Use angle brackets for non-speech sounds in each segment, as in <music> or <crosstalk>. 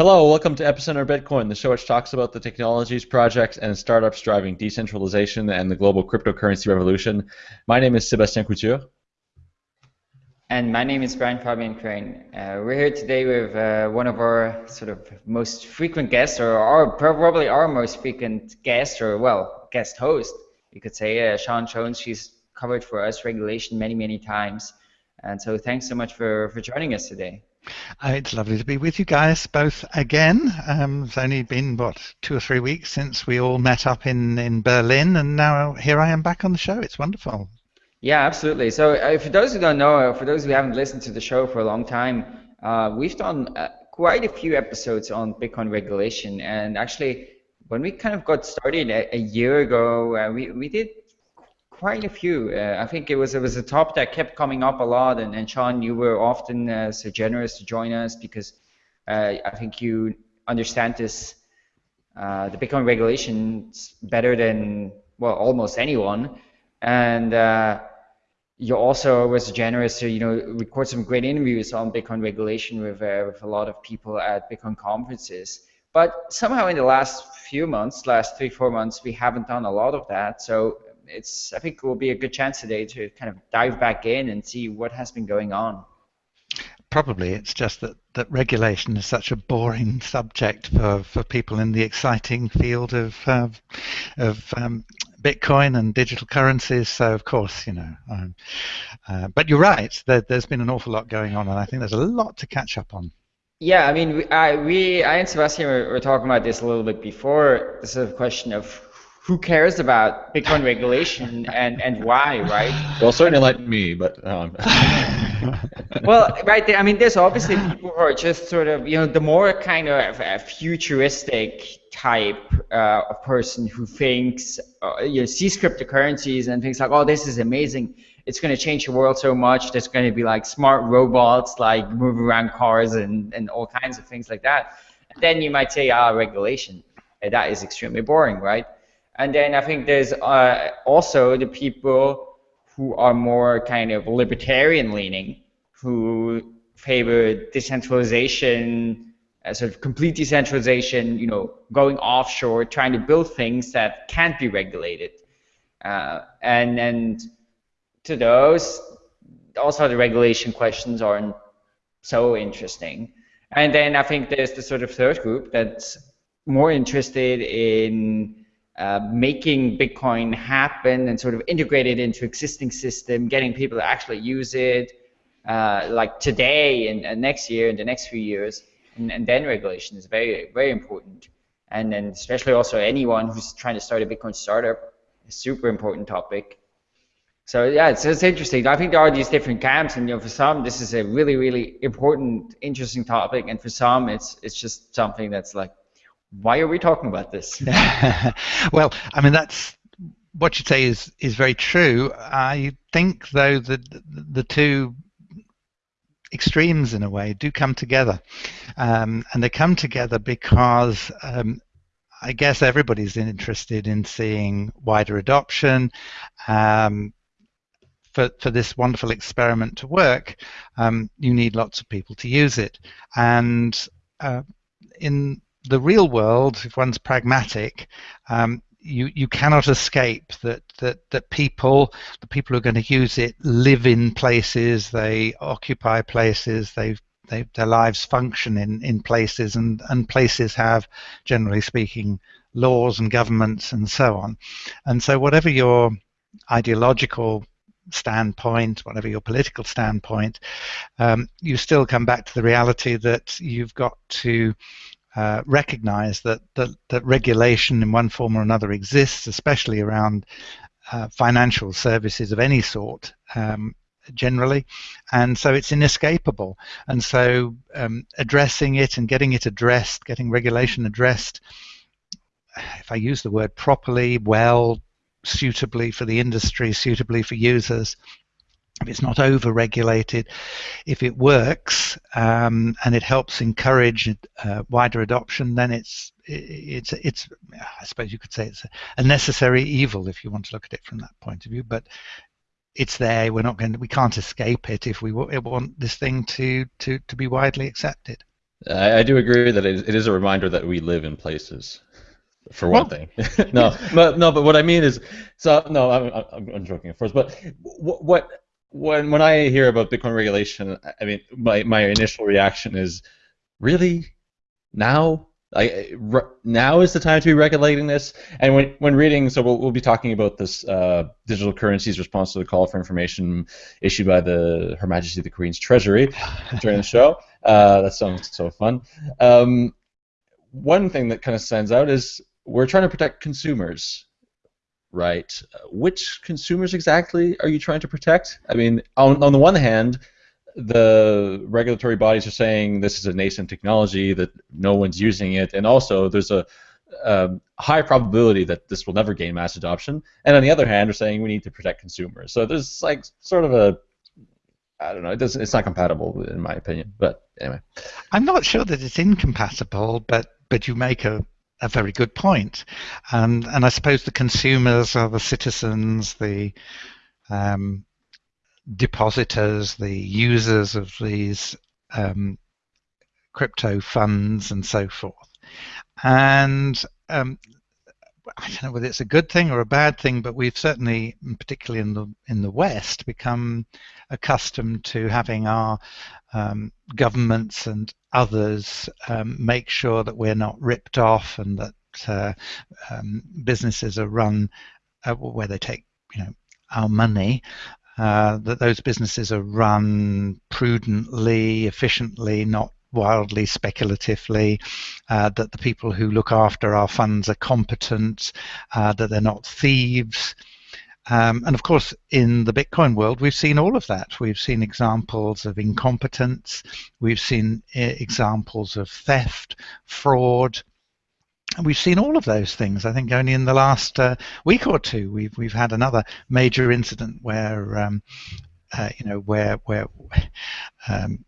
Hello, welcome to Epicenter Bitcoin, the show which talks about the technologies, projects, and startups driving decentralization and the global cryptocurrency revolution. My name is Sebastien Couture. And my name is Brian Fabian Crain. Uh, we're here today with uh, one of our sort of most frequent guests, or our, probably our most frequent guest, or well, guest host, you could say, uh, Siân Jones. She's covered for us regulation many, many times. And so thanks so much for, for joining us today. Uh, it's lovely to be with you guys both again. Um, it's only been, what, two or three weeks since we all met up in, in Berlin, and now here I am back on the show. It's wonderful. Yeah, absolutely. So uh, for those who don't know, uh, for those who haven't listened to the show for a long time, uh, we've done uh, quite a few episodes on Bitcoin regulation. And actually, when we kind of got started a, a year ago, uh, we, we did quite a few. Uh, I think it was it was a topic that kept coming up a lot. And, and Siân, you were often so generous to join us because I think you understand this, the Bitcoin regulations better than, well, almost anyone. And you also was generous to you know record some great interviews on Bitcoin regulation with uh, with a lot of people at Bitcoin conferences. But somehow in the last few months, last three four months, we haven't done a lot of that. So it's I think it will be a good chance today to kind of dive back in and see what has been going on. Probably it's just that, that regulation is such a boring subject for, for people in the exciting field of uh, of um, Bitcoin and digital currencies. So of course, you know, um, uh, but you're right. There, has been an awful lot going on, and I think there's a lot to catch up on. Yeah, I mean, we, I, we, I and Sebastien were, were talking about this a little bit before. This is a question of who cares about Bitcoin regulation and, and why, right? Well, certainly like me, but. Um. <laughs> well, right there, I mean, there's obviously people who are just sort of, you know, the more kind of a futuristic type uh, of person who thinks, uh, you know, sees cryptocurrencies and thinks like, oh, this is amazing. It's going to change the world so much. There's going to be like smart robots, like move around cars and, and all kinds of things like that. And then you might say, ah, regulation. That is extremely boring, right? And then I think there's uh, also the people who are more kind of libertarian leaning, who favor decentralization, uh, sort of complete decentralization, you know, going offshore, trying to build things that can't be regulated. Uh, and and to those, also the regulation questions aren't so interesting. And then I think there's the sort of third group that's more interested in uh, making Bitcoin happen and sort of integrate it into existing system, getting people to actually use it, uh, like today and, next year and the next few years, and, and, then regulation is very very important, and then especially also anyone who's trying to start a Bitcoin startup, a super important topic. So yeah, it's, it's interesting. I think there are these different camps, and you know, for some this is a really really important, interesting topic, and for some it's it's just something that's like why are we talking about this? <laughs> well, I mean, that's what you say is is very true. I think, though, that the two extremes, in a way, do come together, um, and they come together because. Um, I guess everybody's interested in seeing wider adoption. Um, for, for this wonderful experiment to work, um, you need lots of people to use it. And uh, in the real world, if one's pragmatic, um, you you cannot escape that that that people the people who are going to use it live in places, they occupy places, they they their lives function in in places, and and places have, generally speaking, laws and governments and so on, and so whatever your ideological standpoint, whatever your political standpoint, um, you still come back to the reality that you've got to uh, recognize that, that, that regulation in one form or another exists, especially around uh, financial services of any sort. Um, generally, and so it's inescapable. And so, um, addressing it and getting it addressed, getting regulation addressed, if I use the word properly, well, suitably for the industry, suitably for users, if it's not over-regulated, if it works um, and it helps encourage uh, wider adoption, then it's it's it's I suppose you could say it's a necessary evil if you want to look at it from that point of view. But it's there. We're not going. To, we can't escape it if we want this thing to to to be widely accepted. I, I do agree that it, it is a reminder that we live in places for one well, thing. <laughs> no, but no, but what I mean is, so no, I'm, I'm, I'm joking, of course. But what, what when when I hear about Bitcoin regulation, I mean, my my initial reaction is, really, now. I, now is the time to be regulating this. And when, when reading, so we'll, we'll be talking about this uh, digital currencies response to the call for information issued by the Her Majesty the Queen's Treasury during the show. Uh, that sounds so fun. Um, one thing that kind of stands out is we're trying to protect consumers, right? Uh, which consumers exactly are you trying to protect? I mean, on, on the one hand, the regulatory bodies are saying this is a nascent technology that no one's using it, and also there's a, a high probability that this will never gain mass adoption. And on the other hand, they're saying we need to protect consumers. So there's like sort of a I don't know. It doesn't. It's not compatible, in my opinion. But anyway, I'm not sure that it's incompatible, but but you make a, a very good point, and and I suppose the consumers are the citizens, the um, depositors, the users of these um, crypto funds, and so forth. And um, I don't know whether it's a good thing or a bad thing, but we've certainly, particularly in the in the West, become accustomed to having our um, governments and others um, make sure that we're not ripped off and that uh, um, businesses are run uh, where they take you know our money. Uh, that those businesses are run prudently, efficiently, not wildly speculatively, uh, that the people who look after our funds are competent, uh, that they're not thieves. Um, and of course, in the Bitcoin world, we've seen all of that. We've seen examples of incompetence, we've seen uh, examples of theft, fraud, and we've seen all of those things. I think only in the last uh, week or two, we've we've had another major incident where, um, uh, you know, where where um,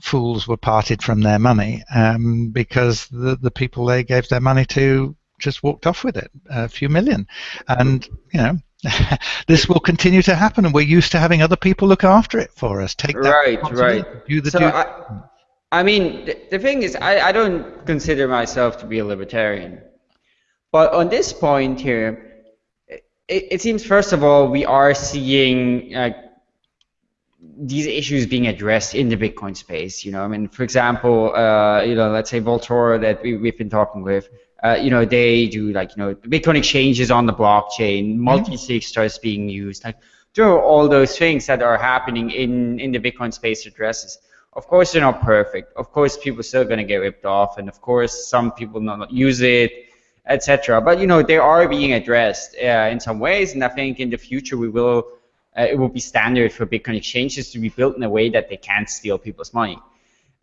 fools were parted from their money um, because the, the people they gave their money to just walked off with it, a few million. And, you know, <laughs> this will continue to happen, and we're used to having other people look after it for us. Take that right, right. Do the so. I, I mean, the, the thing is, I, I don't consider myself to be a libertarian, but on this point here, it, it seems first of all we are seeing uh, these issues being addressed in the Bitcoin space. You know, I mean, for example, uh, you know, let's say Vaultoro that we, we've been talking with. Uh, you know, they do like you know, Bitcoin exchanges on the blockchain, mm-hmm. multi-sig starts being used. Like, there are all those things that are happening in in the Bitcoin space addresses. Of course, they're not perfect. Of course, people are still going to get ripped off, and of course, some people not use it, etc. But you know, they are being addressed uh, in some ways, and I think in the future we will uh, it will be standard for Bitcoin exchanges to be built in a way that they can't steal people's money.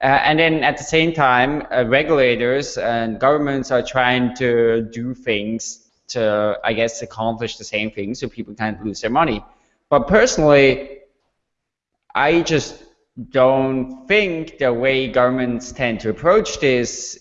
Uh, and then at the same time, uh, regulators and governments are trying to do things to, I guess, accomplish the same thing so people can't lose their money. But personally, I just don't think the way governments tend to approach this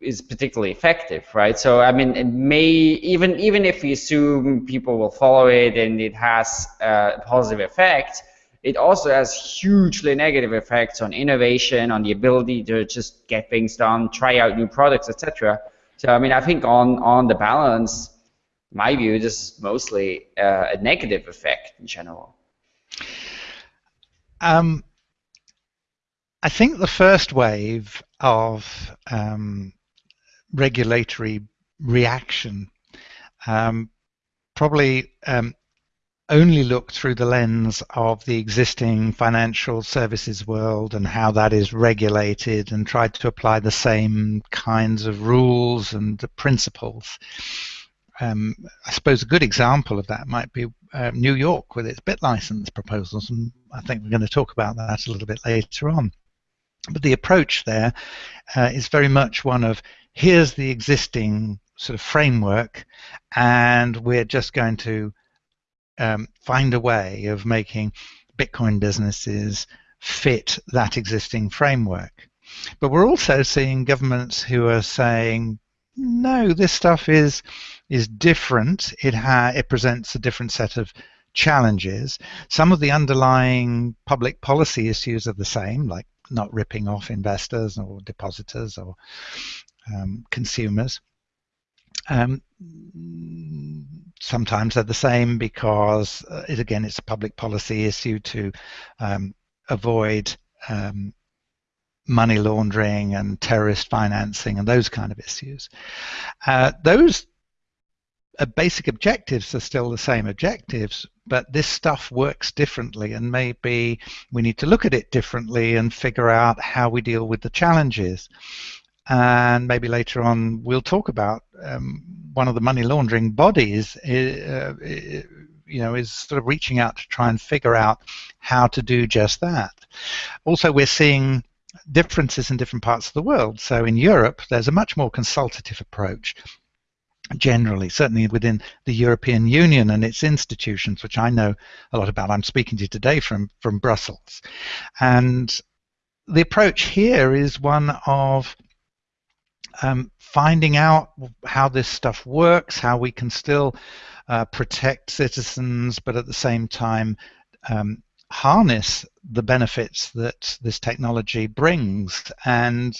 is particularly effective, right? So I mean, it may even even if we assume people will follow it and it has a positive effect, it also has hugely negative effects on innovation, on the ability to just get things done, try out new products, etc. So I mean, I think on on the balance, my view, this is mostly uh, a negative effect in general. Um, I think the first wave of um, regulatory reaction um, probably um, only looked through the lens of the existing financial services world and how that is regulated and tried to apply the same kinds of rules and principles. Um, I suppose a good example of that might be uh, New York with its BitLicense proposals, and I think we're going to talk about that a little bit later on. But the approach there uh, is very much one of here's the existing sort of framework, and we're just going to um, find a way of making Bitcoin businesses fit that existing framework. But we're also seeing governments who are saying, no, this stuff is is different. It ha- it presents a different set of challenges. Some of the underlying public policy issues are the same, like not ripping off investors or depositors or um, consumers. Um, sometimes they're the same because, uh, it, again, it's a public policy issue to um, avoid um, money laundering and terrorist financing and those kind of issues. Uh, those uh, basic objectives are still the same objectives, but this stuff works differently, and maybe we need to look at it differently and figure out how we deal with the challenges. And maybe later on we'll talk about um, one of the money laundering bodies. Uh, you know, is sort of reaching out to try and figure out how to do just that. Also, we're seeing differences in different parts of the world. So in Europe, there's a much more consultative approach generally, certainly within the European Union and its institutions, which I know a lot about. I'm speaking to you today from, from Brussels. And the approach here is one of um, finding out how this stuff works, how we can still uh, protect citizens, but at the same time um, harness the benefits that this technology brings and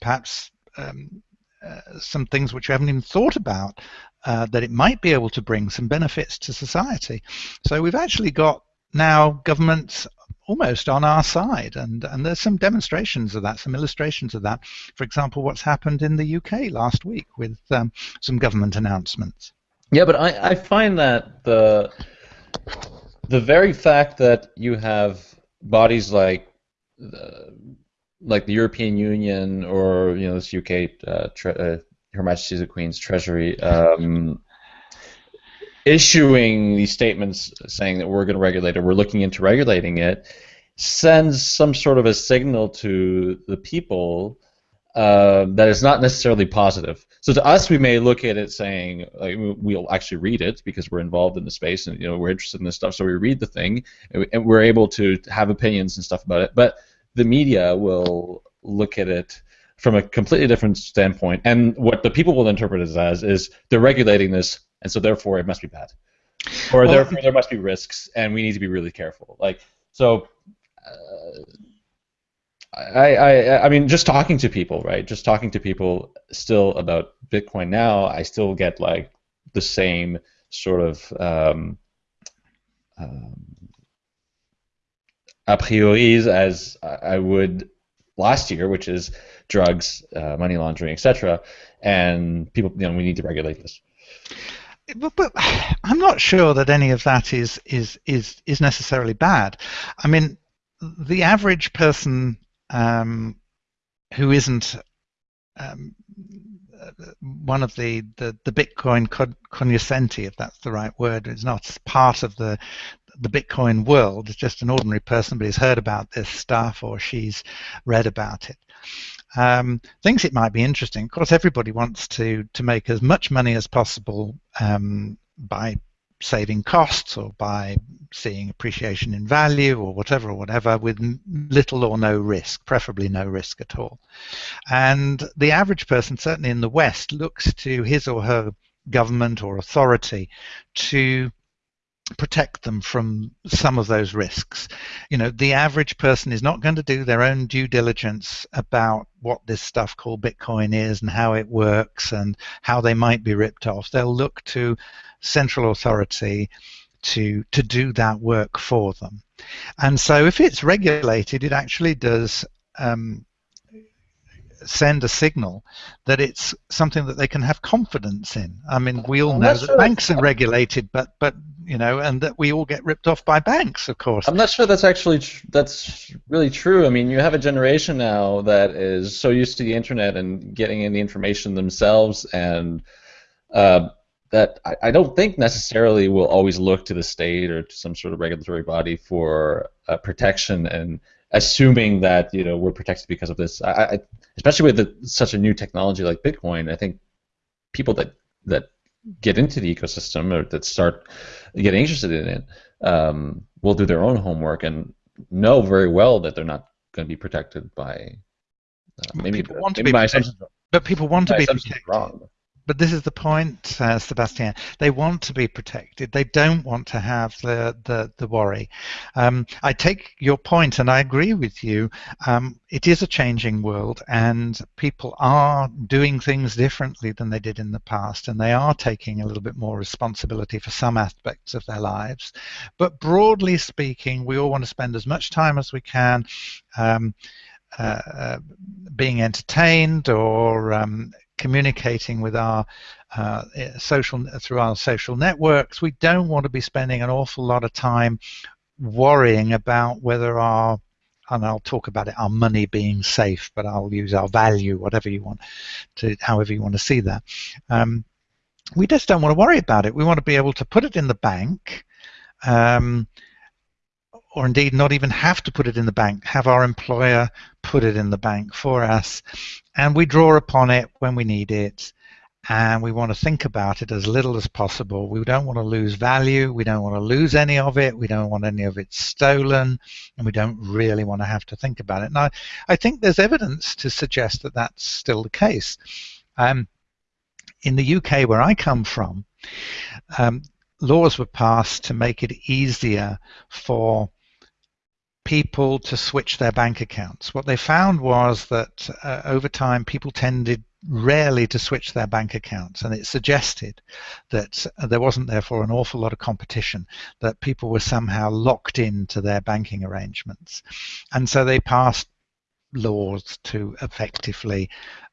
perhaps um, uh, some things which we haven't even thought about uh, that it might be able to bring some benefits to society. So we've actually got now governments almost on our side and, and there's some demonstrations of that, some illustrations of that. For example, what's happened in the UK last week with um, some government announcements. Yeah, but I, I find that the the very fact that you have bodies like uh, like the European Union or you know this UK uh, uh, Her Majesty the Queen's Treasury um, issuing these statements saying that we're going to regulate it, we're looking into regulating it, sends some sort of a signal to the people uh, that is not necessarily positive. So to us, we may look at it saying like, we'll actually read it because we're involved in the space and you know we're interested in this stuff. So we read the thing and we're able to have opinions and stuff about it. But the media will look at it from a completely different standpoint, and what the people will interpret it as is they're regulating this, and so therefore it must be bad, or well, therefore there must be risks, and we need to be really careful. Like so. Uh, I, I I mean just talking to people, right? Just talking to people still about Bitcoin now, I still get like the same sort of um, um, a prioris as I would last year, which is drugs, uh, money laundering, etc. And people, you know, we need to regulate this. But, but, I'm not sure that any of that is is is is necessarily bad. I mean, the average person um, who isn't um, one of the, the, the Bitcoin cognoscenti, if that's the right word, is not part of the the Bitcoin world. It's just an ordinary person, but he's heard about this stuff or she's read about it. Um, thinks it might be interesting. Of course, everybody wants to to make as much money as possible um, by saving costs or by seeing appreciation in value or whatever or whatever with little or no risk, preferably no risk at all. And the average person, certainly in the West, looks to his or her government or authority to protect them from some of those risks. You know, the average person is not going to do their own due diligence about what this stuff called Bitcoin is and how it works and how they might be ripped off. They'll look to central authority to to do that work for them. And so if it's regulated, it actually does um, send a signal that it's something that they can have confidence in. I mean, we all know that sure banks are regulated, but but you know, and that we all get ripped off by banks, of course. I'm not sure that's actually tr- that's really true. I mean, you have a generation now that is so used to the internet and getting in the information themselves, and uh, that I, I, don't think necessarily will always look to the state or to some sort of regulatory body for uh, protection and assuming that you know we're protected because of this. I, I especially with the, such a new technology like Bitcoin, I think people that that get into the ecosystem or that start getting interested in it um, will do their own homework and know very well that they're not going to be protected by uh, maybe, people want to be protected, but people want to be protected. Wrong. But this is the point, uh, Sebastien. They want to be protected. They don't want to have the the, the worry. Um, I take your point, and I agree with you. Um, it is a changing world, and people are doing things differently than they did in the past, and they are taking a little bit more responsibility for some aspects of their lives. But broadly speaking, we all want to spend as much time as we can. Um, uh, uh being entertained or um, communicating with our uh, social through our social networks. We don't want to be spending an awful lot of time worrying about whether our and I'll talk about it, our money being safe, but I'll use our value, whatever you want to, however you want to see that. Um, we just don't want to worry about it. We want to be able to put it in the bank, um, or indeed not even have to put it in the bank, have our employer put it in the bank for us, and we draw upon it when we need it and we want to think about it as little as possible. We don't want to lose value. We don't want to lose any of it. We don't want any of it stolen, and we don't really want to have to think about it. Now, I think there's evidence to suggest that that's still the case. Um, in the UK, where I come from, um, laws were passed to make it easier for people to switch their bank accounts. What they found was that uh, over time, people tended rarely to switch their bank accounts, and it suggested that there wasn't therefore an awful lot of competition, that people were somehow locked into their banking arrangements. And so they passed laws to effectively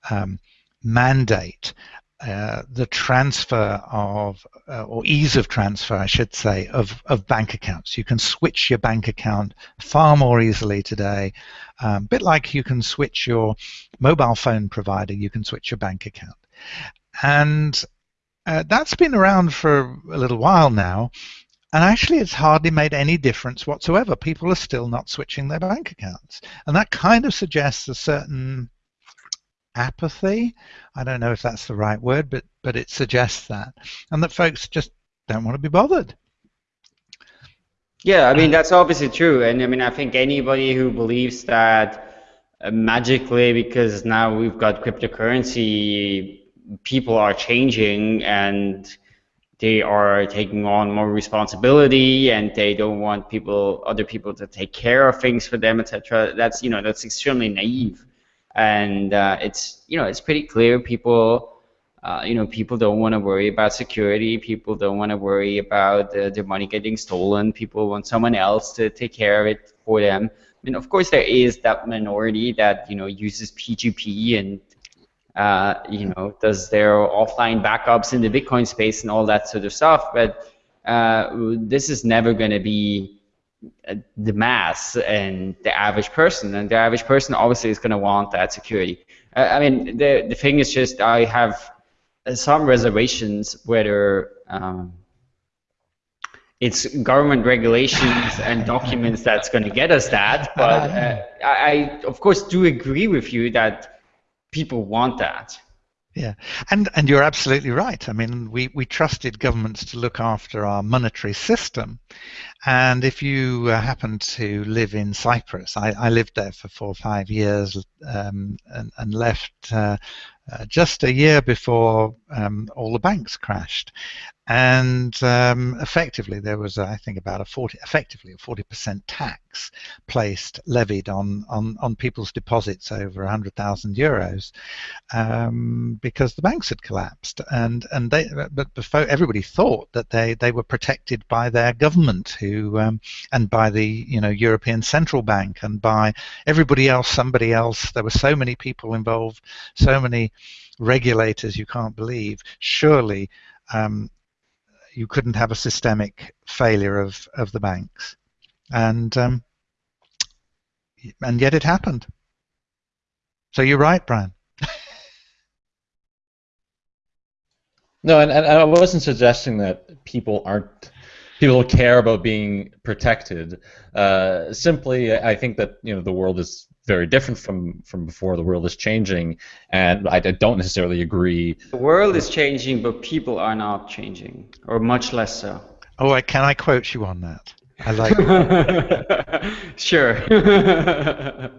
um, mandate uh, the transfer of, uh, or ease of transfer, I should say, of, of bank accounts. You can switch your bank account far more easily today. A um, bit like you can switch your mobile phone provider, you can switch your bank account. And uh, that's been around for a little while now. And actually, it's hardly made any difference whatsoever. People are still not switching their bank accounts. And that kind of suggests a certain apathy. I don't know if that's the right word, but but it suggests that, and that folks just don't want to be bothered. Yeah, I mean that's obviously true, and I mean I think anybody who believes that uh, magically because now we've got cryptocurrency, people are changing and they are taking on more responsibility and they don't want people other people to take care of things for them etc that's you know that's extremely naive and uh, it's you know it's pretty clear people uh, you know people don't want to worry about security. People don't want to worry about uh, their money getting stolen. People want someone else to take care of it for them. Mean of course there is that minority that you know uses P2P and uh, you know does their offline backups in the Bitcoin space and all that sort of stuff. But uh, this is never going to be the mass and the average person, and the average person obviously is going to want that security. I mean, the the thing is just I have some reservations whether um, it's government regulations and documents that's going to get us that. But uh, I, of course, do agree with you that people want that. Yeah, and and you're absolutely right. I mean, we, we trusted governments to look after our monetary system, and if you uh, happen to live in Cyprus, I, I lived there for four or five years um, and, and left uh, uh, just a year before um, all the banks crashed, and um, effectively there was I think about a 40 effectively a 40% tax placed levied on on, on people's deposits over 100,000 euros um, because the banks had collapsed. And and they but before everybody thought that they they were protected by their government who um, and by the you know European Central Bank and by everybody else somebody else. There were so many people involved so many regulators you can't believe. Surely um, you couldn't have a systemic failure of, of the banks. And, um, and yet it happened. So you're right, Brian. <laughs> no, and, and I wasn't suggesting that people aren't people care about being protected. Uh, simply, I think that you know the world is very different from from before. The world is changing, and I don't necessarily agree. The world is changing, but people are not changing, or much less so. Oh, I, can I quote you on that? I like. <laughs> sure. <laughs>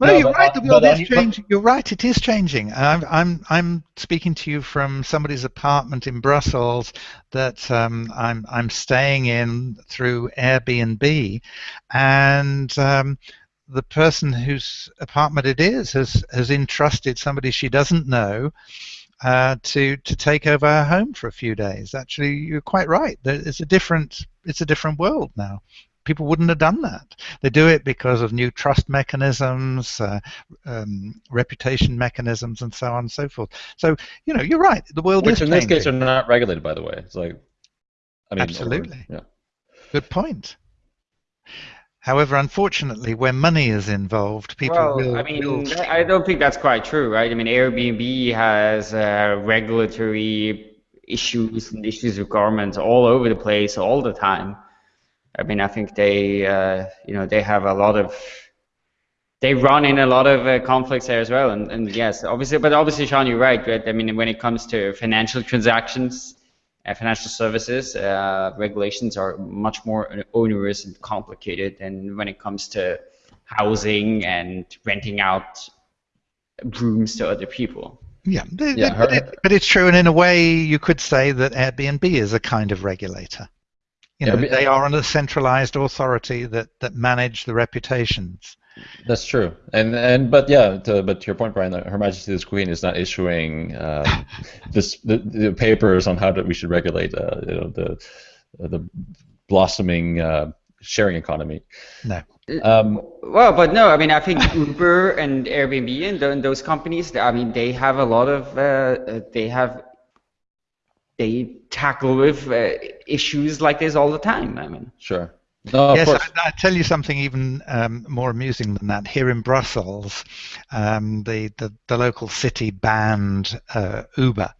Well, No, you're right. The world is changing. You're right. It is changing. I'm I'm I'm speaking to you from somebody's apartment in Brussels that um, I'm I'm staying in through Airbnb, and um, the person whose apartment it is has has entrusted somebody she doesn't know. Uh, to to take over her home for a few days. Actually, you're quite right. It's a different it's a different world now. People wouldn't have done that. They do it because of new trust mechanisms, uh, um, reputation mechanisms, and so on and so forth. So you know, you're right. The world Which in this changing. case are not regulated, by the way. It's like, I mean, or- Absolutely. yeah. Good point. However, unfortunately, where money is involved, people well, will. I mean, will I don't think that's quite true, right? I mean, Airbnb has uh, regulatory issues and issues with governments all over the place all the time. I mean, I think they, uh, you know, they have a lot of, they run in a lot of uh, conflicts there as well. And, and yes, obviously, but obviously, Siân, you're right. right? I mean, when it comes to financial transactions, financial services, uh, regulations are much more onerous and complicated than when it comes to housing and renting out rooms to other people. Yeah, Yeah, but, it, but it's true, and in a way, you could say that Airbnb is a kind of regulator. You know, Airbnb they are a centralized authority that, that manage the reputations. That's true, and and but yeah, to, but to your point, Brian, Her Majesty the Queen is not issuing um, <laughs> this the, the papers on how that we should regulate, uh, you know, the the blossoming uh, sharing economy. No. Um, Well, but no, I mean, I think Uber and Airbnb and, tho- and those companies, I mean, they have a lot of, uh, uh, they have, they tackle with uh, issues like this all the time. I mean, sure. No, yes. I, I tell you something even um, more amusing than that. Here in Brussels, um, the, the the local city banned uh, Uber,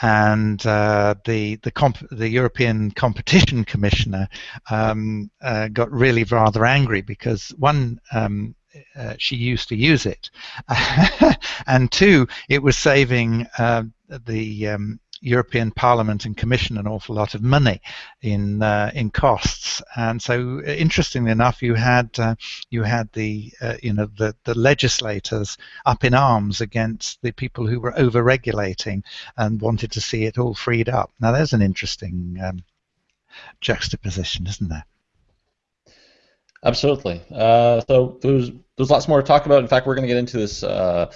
and uh, the the comp- the European Competition Commissioner um, uh, got really rather angry because one. Um, uh, she used to use it, <laughs> and two, it was saving uh, the um, European Parliament and Commission an awful lot of money in uh, in costs. And so, uh, interestingly enough, you had uh, you had the uh, you know the the legislators up in arms against the people who were over regulating and wanted to see it all freed up. Now, there's an interesting um, juxtaposition, isn't there? Absolutely. Uh, so there's there's lots more to talk about. In fact, we're going to get into this uh,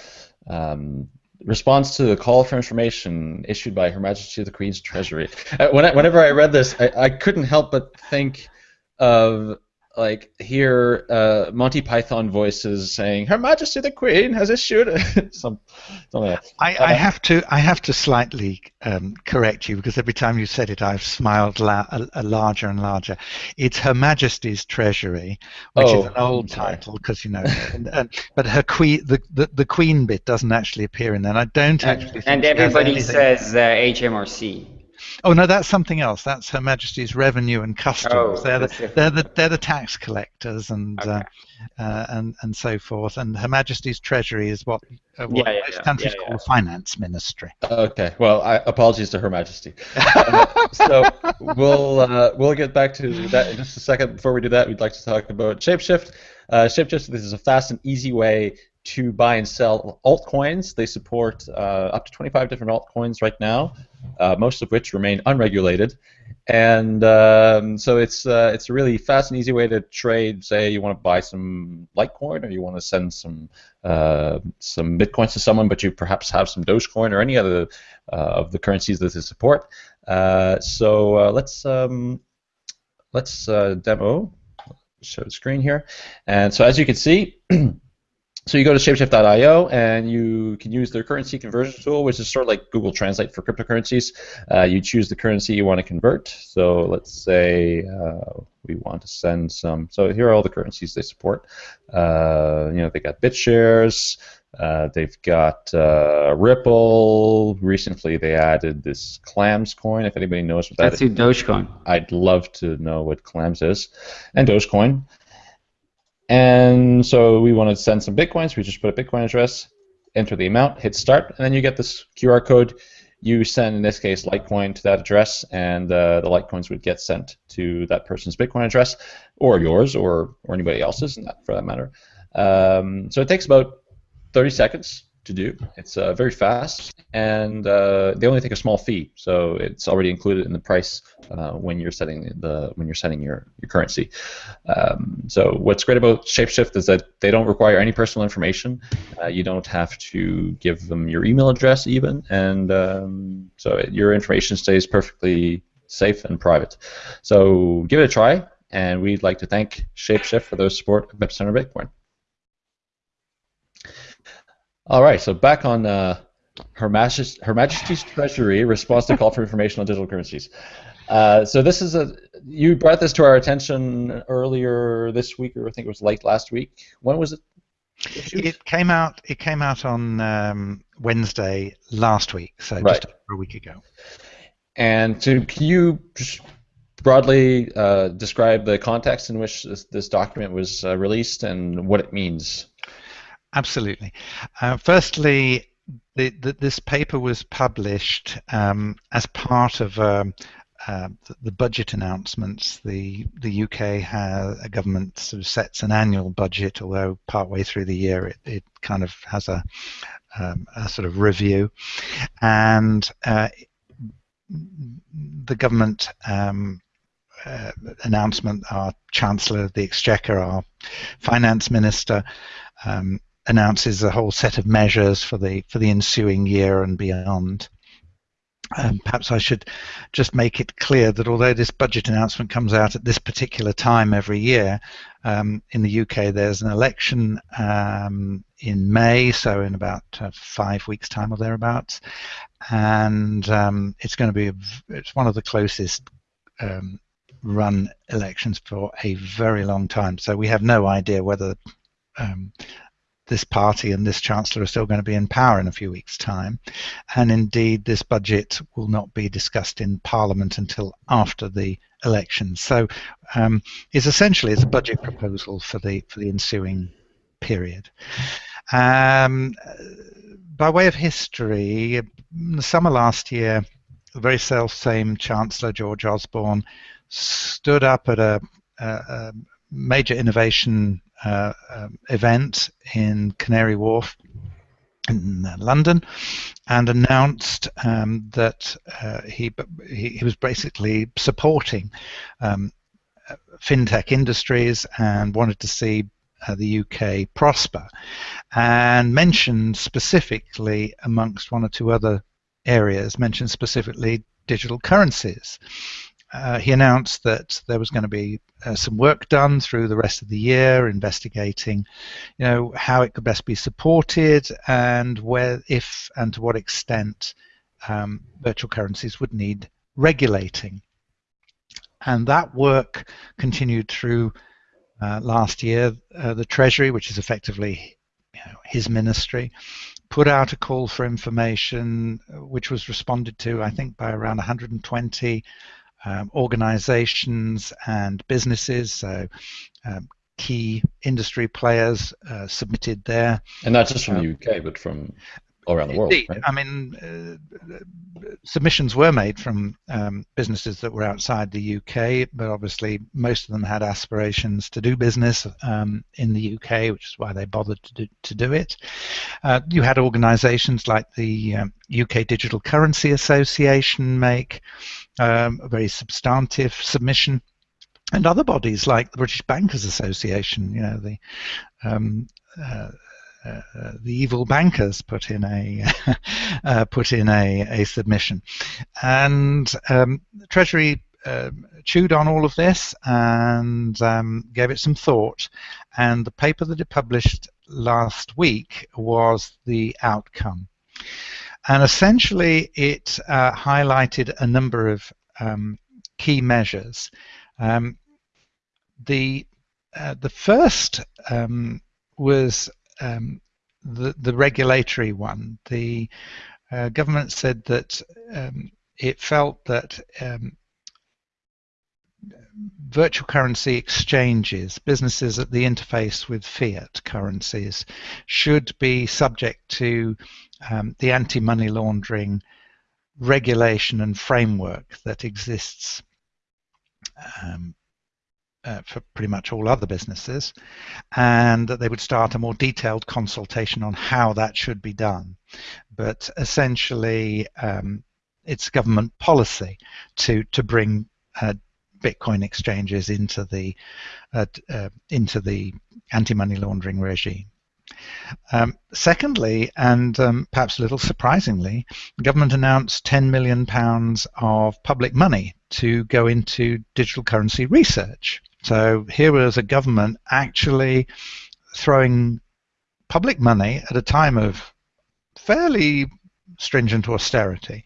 um, response to the call for information issued by Her Majesty the Queen's Treasury. Uh, whenever I read this, I, I couldn't help but think of like hear uh, Monty Python voices saying Her Majesty the Queen has issued <laughs> some. something like that. I, I have to I have to slightly um, correct you because every time you said it, I've smiled la- a, a larger and larger. It's Her Majesty's Treasury, which Oh, is an old title because you know, and, and, but her queen the, the the Queen bit doesn't actually appear in there. And I don't actually. think and everybody says uh, HMRC. Oh no, that's something else. That's Her Majesty's Revenue and Customs. Oh, they're the they're the they're the tax collectors and uh, Okay. uh, and and so forth. And Her Majesty's Treasury is what, uh, what Yeah, yeah, most yeah, countries yeah, call the finance ministry. Okay. Well, I, apologies to Her Majesty. Uh, so we'll uh, we'll get back to that in just a second. Before we do that, we'd like to talk about Shapeshift. Uh, Shapeshift this is a fast and easy way to buy and sell altcoins. They support uh, up to 25 different altcoins right now, uh, most of which remain unregulated. And um, so it's uh, it's a really fast and easy way to trade. Say you want to buy some Litecoin or you want to send some uh, some bitcoins to someone, but you perhaps have some Dogecoin or any other uh, of the currencies that they support. Uh, so let's um, let's demo show the screen here. And so as you can see. <clears throat> So you go to shapeshift.io and you can use their currency conversion tool, which is sort of like Google Translate for cryptocurrencies. Uh, you choose the currency you want to convert. So let's say uh, we want to send some. So here are all the currencies they support. Uh, you know, they got BitShares. Uh, they've got uh, Ripple. Recently, they added this Clams coin. If anybody knows what that That's is, Dogecoin. I'd love to know what Clams is, and Dogecoin. And so we want to send some bitcoins. We just put a bitcoin address, enter the amount, hit start, and then you get this QR code. You send, in this case, Litecoin to that address, and uh, the Litecoins would get sent to that person's Bitcoin address, or yours, or or anybody else's, for that matter. Um, so it takes about 30 seconds to do. It's uh, very fast, and uh, they only take a small fee, so it's already included in the price uh, when you're setting the when you're setting your your currency. Um, so what's great about Shapeshift is that they don't require any personal information. Uh, you don't have to give them your email address even, and um, so your information stays perfectly safe and private. So give it a try, and we'd like to thank Shapeshift for their support of Epicenter Bitcoin. All right, so back on uh, Her, Majest- Her Majesty's Treasury response to call for information on digital currencies. Uh, so this is a you brought this to our attention earlier this week, or I think it was late last week. When was it? Issued? It came out. It came out on um, Wednesday last week, so right. just over a week ago. And to, can you just broadly uh, describe the context in which this, this document was uh, released and what it means? Absolutely. Uh, firstly, the, the, this paper was published um, as part of um, uh, the, the, budget announcements. The the UK has a government sort of sets an annual budget, although partway through the year it, it kind of has a, um, a sort of review, and uh, the government um, uh, announcement, our Chancellor of the Exchequer, our Finance Minister, um, announces a whole set of measures for the for the ensuing year and beyond. Um, perhaps I should just make it clear that although this budget announcement comes out at this particular time every year, um, in the UK there's an election um, in May, so in about uh, five weeks' time or thereabouts, and um, it's going to be it's one of the closest um, run elections for a very long time. So we have no idea whether um, this party and this chancellor are still going to be in power in a few weeks' time, and indeed this budget will not be discussed in Parliament until after the elections. So um, it's essentially it's a budget proposal for the for the ensuing period. Um, by way of history, in the summer last year, the very self same Chancellor George Osborne stood up at a, a, a major innovation uh, um, event in Canary Wharf in uh, London and announced um, that uh, he, he, he was basically supporting um, fintech industries and wanted to see uh, the UK prosper and mentioned specifically amongst one or two other areas mentioned specifically digital currencies uh, he announced that there was going to be uh, some work done through the rest of the year investigating you know how it could best be supported and where if and to what extent um, virtual currencies would need regulating. And that work continued through uh, last year. Uh, the treasury which is effectively you know, his ministry put out a call for information which was responded to i think by around 120 um, organizations and businesses. So um, key industry players uh, submitted there. And not just from the UK, but from all around the world. Right? I mean, uh, submissions were made from um, businesses that were outside the UK, but obviously most of them had aspirations to do business um, in the UK, which is why they bothered to do, to do it. Uh, you had organisations like the um, UK Digital Currency Association make um, a very substantive submission and other bodies like the British Bankers Association, you know, the um, uh, the evil bankers put in a <laughs> uh, put in a, a submission, and um, the Treasury uh, chewed on all of this and um, gave it some thought. And the paper that it published last week was the outcome. And essentially, it uh, highlighted a number of um, key measures. Um, the uh, the first um, was um, the, the regulatory one. The uh, government said that um, it felt that um, virtual currency exchanges, businesses at the interface with fiat currencies, should be subject to um, the anti-money laundering regulation and framework that exists um, uh, for pretty much all other businesses, and that they would start a more detailed consultation on how that should be done. But essentially, um, it's government policy to to bring uh, Bitcoin exchanges into the uh, uh, into the anti-money laundering regime. Um, secondly, and um, perhaps a little surprisingly, the government announced 10 million pounds of public money to go into digital currency research. So here was a government actually throwing public money at a time of fairly stringent austerity.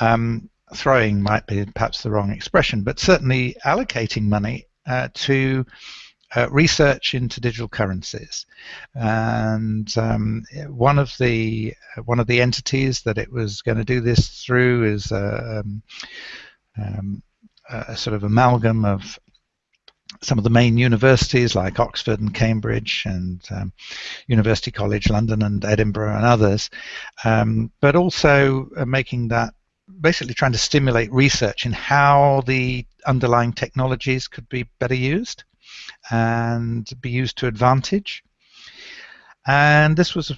Um, throwing might be perhaps the wrong expression, but certainly allocating money uh, to uh, research into digital currencies, and um, one of the one of the entities that it was going to do this through is uh, um, um, a sort of amalgam of some of the main universities like Oxford and Cambridge and um, University College London and Edinburgh and others, um, but also uh, making that basically trying to stimulate research in how the underlying technologies could be better used and be used to advantage. And this was,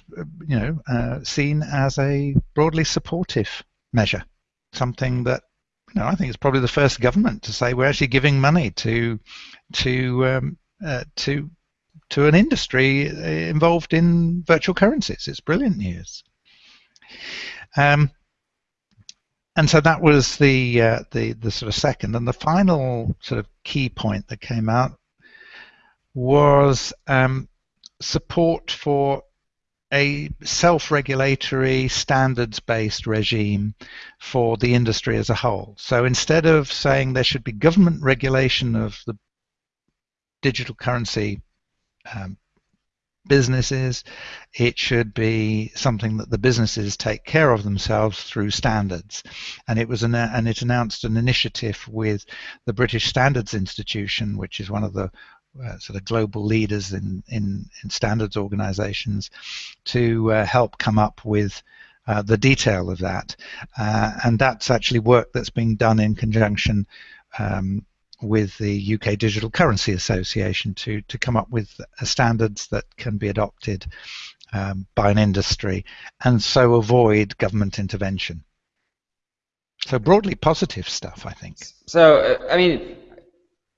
you know, uh, seen as a broadly supportive measure, something that, you know, I think it's probably the first government to say we're actually giving money to, to, um, uh, to, to an industry involved in virtual currencies. It's brilliant news. Um, and so that was the uh, the the sort of second and the final sort of key point that came out was um, support for a self-regulatory standards-based regime for the industry as a whole. So instead of saying there should be government regulation of the digital currency um, businesses, it should be something that the businesses take care of themselves through standards. And it was an, and it announced an initiative with the British Standards Institution, which is one of the uh, sort of global leaders in, in, in standards organizations to uh, help come up with uh, the detail of that. Uh, and that's actually work that's being done in conjunction um, with the UK Digital Currency Association to, to come up with standards that can be adopted um, by an industry and so avoid government intervention. So broadly positive stuff, I think. So, uh, I mean,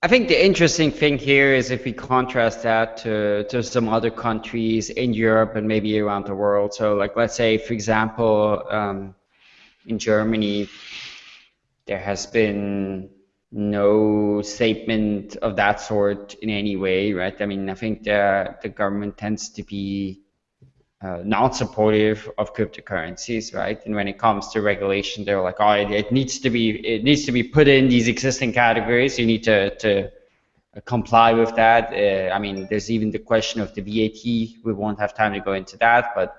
I think the interesting thing here is if we contrast that to, to some other countries in Europe and maybe around the world. So like, let's say, for example, um, in Germany, there has been no statement of that sort in any way, right? I mean, I think the, the government tends to be uh, not supportive of cryptocurrencies, right? And when it comes to regulation, they're like, oh, it, it, needs to be it needs to be put in these existing categories. You need to to comply with that. Uh, I mean, there's even the question of the VAT. We won't have time to go into that, but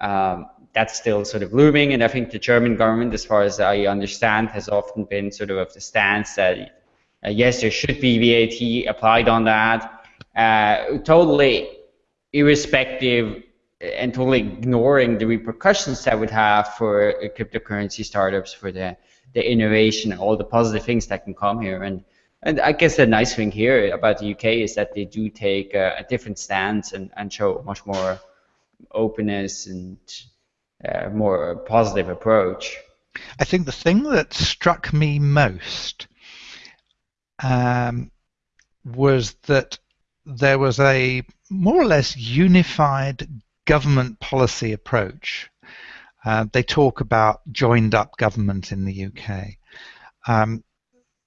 um, that's still sort of looming. And I think the German government, as far as I understand, has often been sort of of the stance that uh, yes, there should be VAT applied on that, uh, totally irrespective and totally ignoring the repercussions that would have for cryptocurrency startups, for the, the innovation, all the positive things that can come here. And and I guess the nice thing here about the UK is that they do take a, a different stance and, and show much more openness and uh, more positive approach. I think the thing that struck me most um, was that there was a more or less unified government policy approach. Uh, they talk about joined up government in the UK. Um,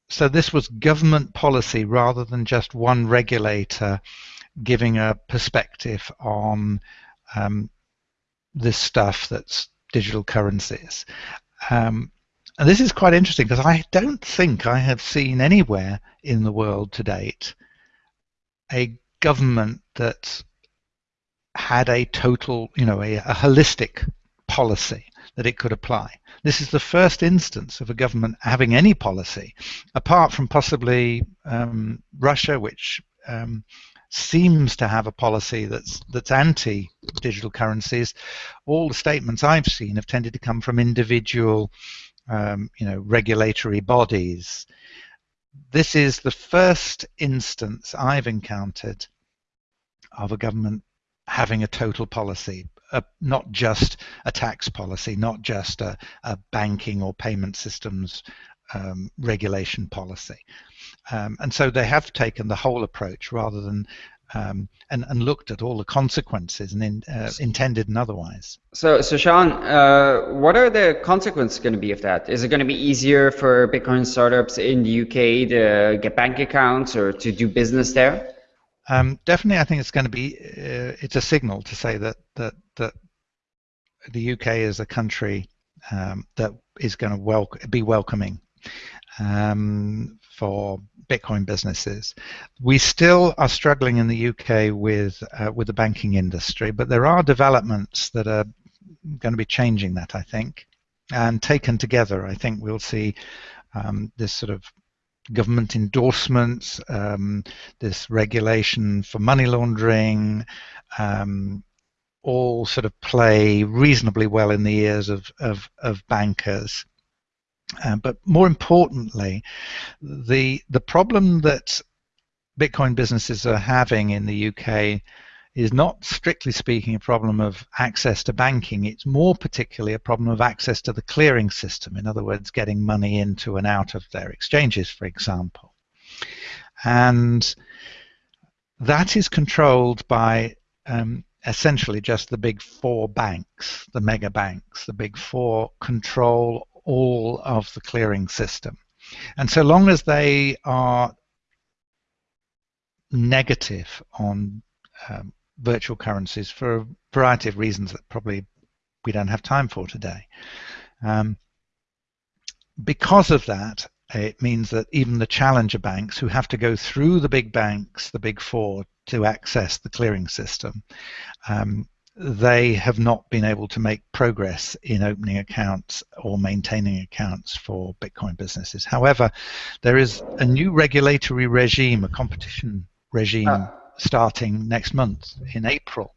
so this was government policy rather than just one regulator giving a perspective on um, this stuff that's digital currencies. Um, and this is quite interesting because I don't think I have seen anywhere in the world to date a government that had a total, you know, a, a holistic policy that it could apply. This is the first instance of a government having any policy, apart from possibly um, Russia, which um, seems to have a policy that's that's anti-digital currencies. All the statements I've seen have tended to come from individual, um, you know, regulatory bodies. this is the first instance I've encountered of a government having a total policy, uh, not just a tax policy, not just a, a banking or payment systems um, regulation policy. Um, and so they have taken the whole approach rather than um, and, and looked at all the consequences and in, uh, intended and otherwise. So, so Siân, uh, what are the consequences going to be of that? Is it going to be easier for Bitcoin startups in the UK to get bank accounts or to do business there? Um, definitely, I think it's going to be. Uh, it's a signal to say that that that the UK is a country um, that is going to wel- be welcoming um, for Bitcoin businesses. We still are struggling in the UK with uh, with the banking industry, but there are developments that are going to be changing that. I think, and taken together, I think we'll see um, this sort of government endorsements, um, this regulation for money laundering, um, all sort of play reasonably well in the ears of, of, of bankers. Uh, but more importantly, the the problem that Bitcoin businesses are having in the UK is not strictly speaking a problem of access to banking. It's more particularly a problem of access to the clearing system. In other words, getting money into and out of their exchanges, for example. And that is controlled by um, essentially just the big four banks, the mega banks. The big four control all of the clearing system. And so long as they are negative on um, virtual currencies for a variety of reasons that probably we don't have time for today. Um, because of that, it means that even the challenger banks who have to go through the big banks, the big four, to access the clearing system, um, they have not been able to make progress in opening accounts or maintaining accounts for Bitcoin businesses. However, there is a new regulatory regime, a competition regime. Uh starting next month in April.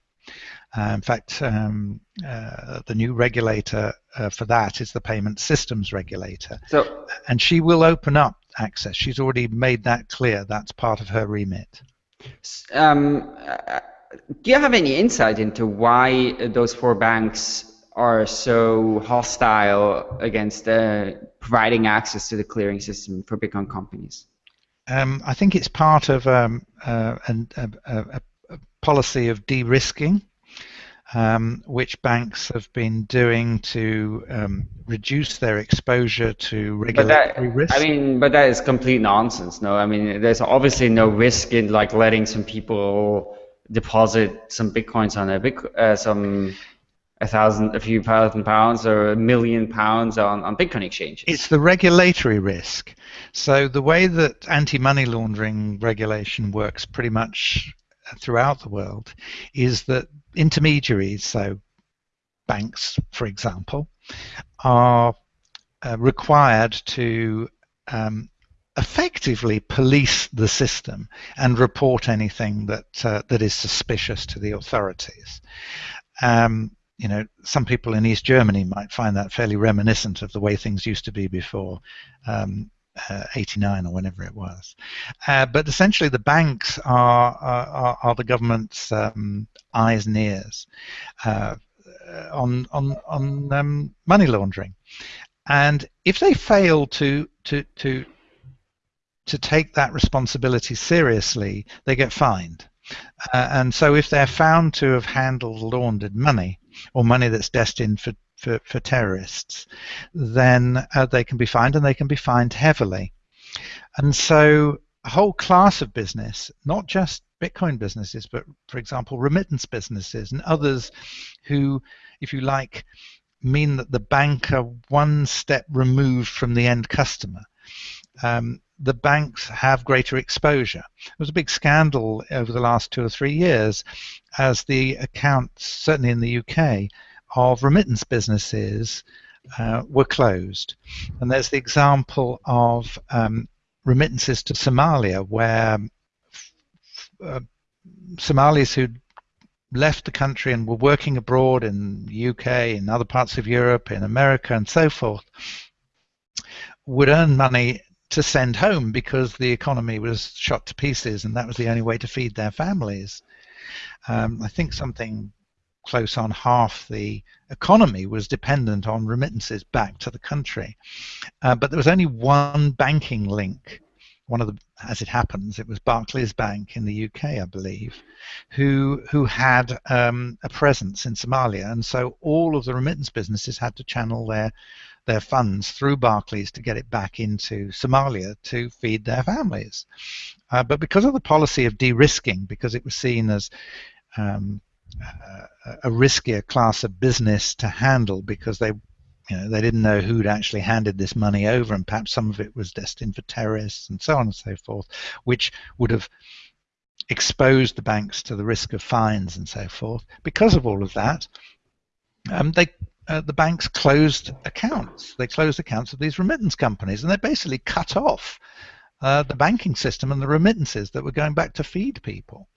Uh, in fact, um, uh, the new regulator uh, for that is the payment systems regulator. So, and she will open up access. She's already made that clear. That's part of her remit. Um, do you have any insight into why those four banks are so hostile against uh, providing access to the clearing system for Bitcoin companies? Um, I think it's part of um, uh, an, a, a, a, policy of de-risking, um, which banks have been doing to um, reduce their exposure to regulatory that, risk. I mean, but that is complete nonsense. No, I mean, there's obviously no risk in like letting some people deposit some bitcoins on a big, uh, some a thousand, a few thousand pounds or a million pounds on, on Bitcoin exchanges. It's the regulatory risk. So the way that anti-money laundering regulation works pretty much throughout the world is that intermediaries, so banks, for example, are uh, required to um, effectively police the system and report anything that uh, that is suspicious to the authorities. Um, you know, some people in East Germany might find that fairly reminiscent of the way things used to be before um, uh, 89 or whenever it was. Uh, but essentially, the banks are, are, are the government's um, eyes and ears uh, on, on, on um, money laundering. And if they fail to, to, to, to take that responsibility seriously, they get fined. Uh, and so if they're found to have handled laundered money, or money that's destined for, for, for terrorists, then uh, they can be fined and they can be fined heavily. And so a whole class of business, not just Bitcoin businesses, but for example, remittance businesses and others who, if you like, mean that the bank are one step removed from the end customer. Um, the banks have greater exposure. There was a big scandal over the last two or three years as the accounts, certainly in the UK, of remittance businesses uh, were closed. And there's the example of um, remittances to Somalia, where uh, Somalis who left the country and were working abroad in the UK, in other parts of Europe, in America, and so forth, would earn money to send home because the economy was shot to pieces and that was the only way to feed their families. Um, I think something close on half the economy was dependent on remittances back to the country. Uh, but there was only one banking link. One of the, as it happens, it was Barclays Bank in the UK, I believe, who who had um, a presence in Somalia, and so all of the remittance businesses had to channel their their funds through Barclays to get it back into Somalia to feed their families. Uh, but because of the policy of de-risking, because it was seen as um, a riskier class of business to handle because they you know they didn't know who'd actually handed this money over and perhaps some of it was destined for terrorists and so on and so forth which would have exposed the banks to the risk of fines and so forth because of all of that um, they uh, the banks closed accounts they closed accounts of these remittance companies and they basically cut off uh, the banking system and the remittances that were going back to feed people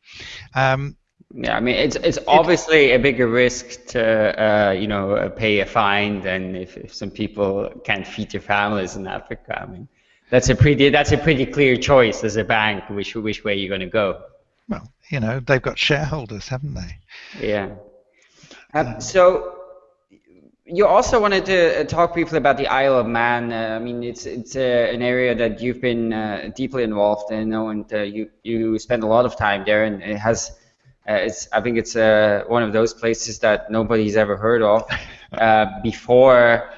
um, yeah, I mean, it's it's obviously a bigger risk to uh, you know pay a fine than if, if some people can't feed their families in Africa. I mean, that's a pretty that's a pretty clear choice as a bank which which way you're going to go. Well, you know, they've got shareholders, haven't they? Yeah. Um, so you also wanted to uh, talk briefly about the Isle of Man. Uh, I mean, it's it's uh, an area that you've been uh, deeply involved in, and uh, you you spend a lot of time there, and it has uh, it's I think it's uh, one of those places that nobody's ever heard of <laughs> uh, before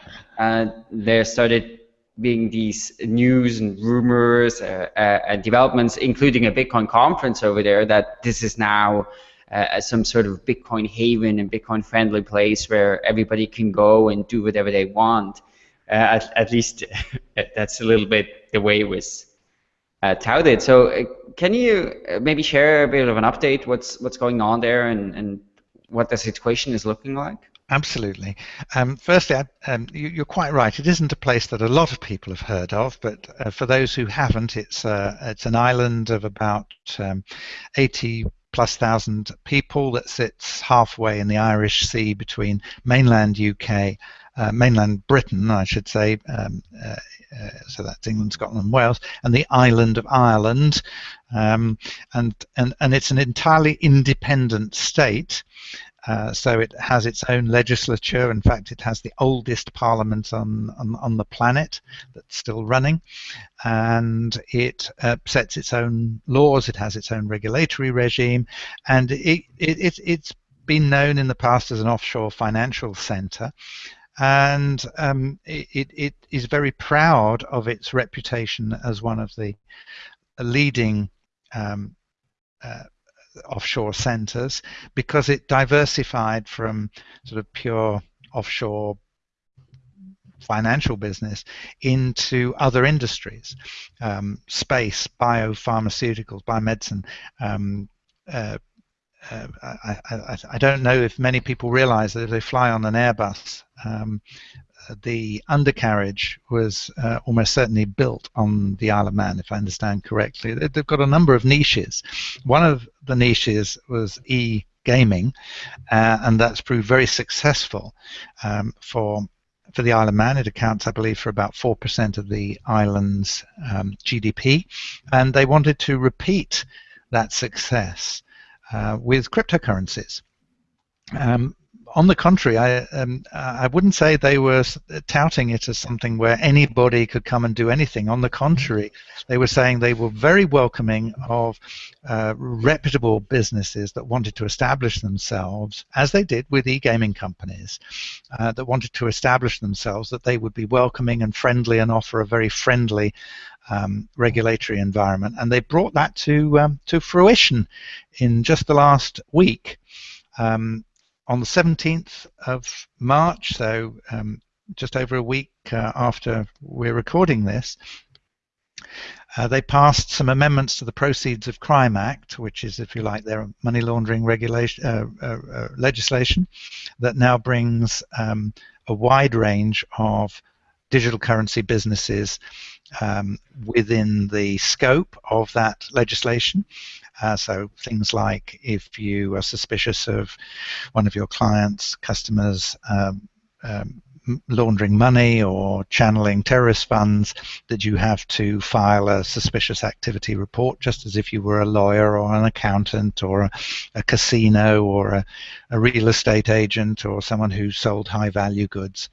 there started being these news and rumors uh, uh, and developments, including a Bitcoin conference over there, that this is now uh, some sort of Bitcoin haven and Bitcoin friendly place where everybody can go and do whatever they want. At, at, least <laughs> that's a little bit the way it was touted. So can you uh, maybe share a bit of an update? What's what's going on there, and and what the situation is looking like? Absolutely. Um, firstly, um, you, are quite right. It isn't a place that a lot of people have heard of, but uh, for those who haven't, it's uh, it's an island of about um, 80 plus thousand people that sits halfway in the Irish Sea between mainland UK, uh, mainland Britain, I should say, um, uh, uh, so that's England, Scotland, and Wales, and the island of Ireland, um, and and and it's an entirely independent state. Uh, so it has its own legislature. In fact, it has the oldest parliament on, on, on the planet that's still running. And it uh, sets its own laws, it has its own regulatory regime, and it, it, it, it's been known in the past as an offshore financial center and um, it, it is very proud of its reputation as one of the leading um, uh, offshore centers because it diversified from sort of pure offshore financial business into other industries, um, space, biopharmaceuticals, biomedicine, um, uh, uh, I, I, I, don't know if many people realize that if they fly on an Airbus, um, the undercarriage was uh, almost certainly built on the Isle of Man, if I understand correctly. They've got a number of niches. One of the niches was e-gaming, uh, and that's proved very successful um, for for the Isle of Man. It accounts, I believe, for about 4% of the island's um, GDP, and they wanted to repeat that success uh, with cryptocurrencies. Um, on the contrary, I um, I wouldn't say they were touting it as something where anybody could come and do anything. On the contrary, they were saying they were very welcoming of uh, reputable businesses that wanted to establish themselves, as they did with e-gaming companies, uh, that wanted to establish themselves. That they would be welcoming and friendly and offer a very friendly um, regulatory environment, and they brought that to um, to fruition in just the last week. Um, on the 17th of March, so um, just over a week uh, after we're recording this, uh, they passed some amendments to the Proceeds of Crime Act, which is, if you like, their money laundering regulation uh, uh, uh legislation, that now brings um, a wide range of digital currency businesses um, within the scope of that legislation. Uh, so things like if you are suspicious of one of your clients, customers, um, um, laundering money or channeling terrorist funds, that you have to file a suspicious activity report, just as if you were a lawyer or an accountant or a, a casino or a, a real estate agent or someone who sold high value goods.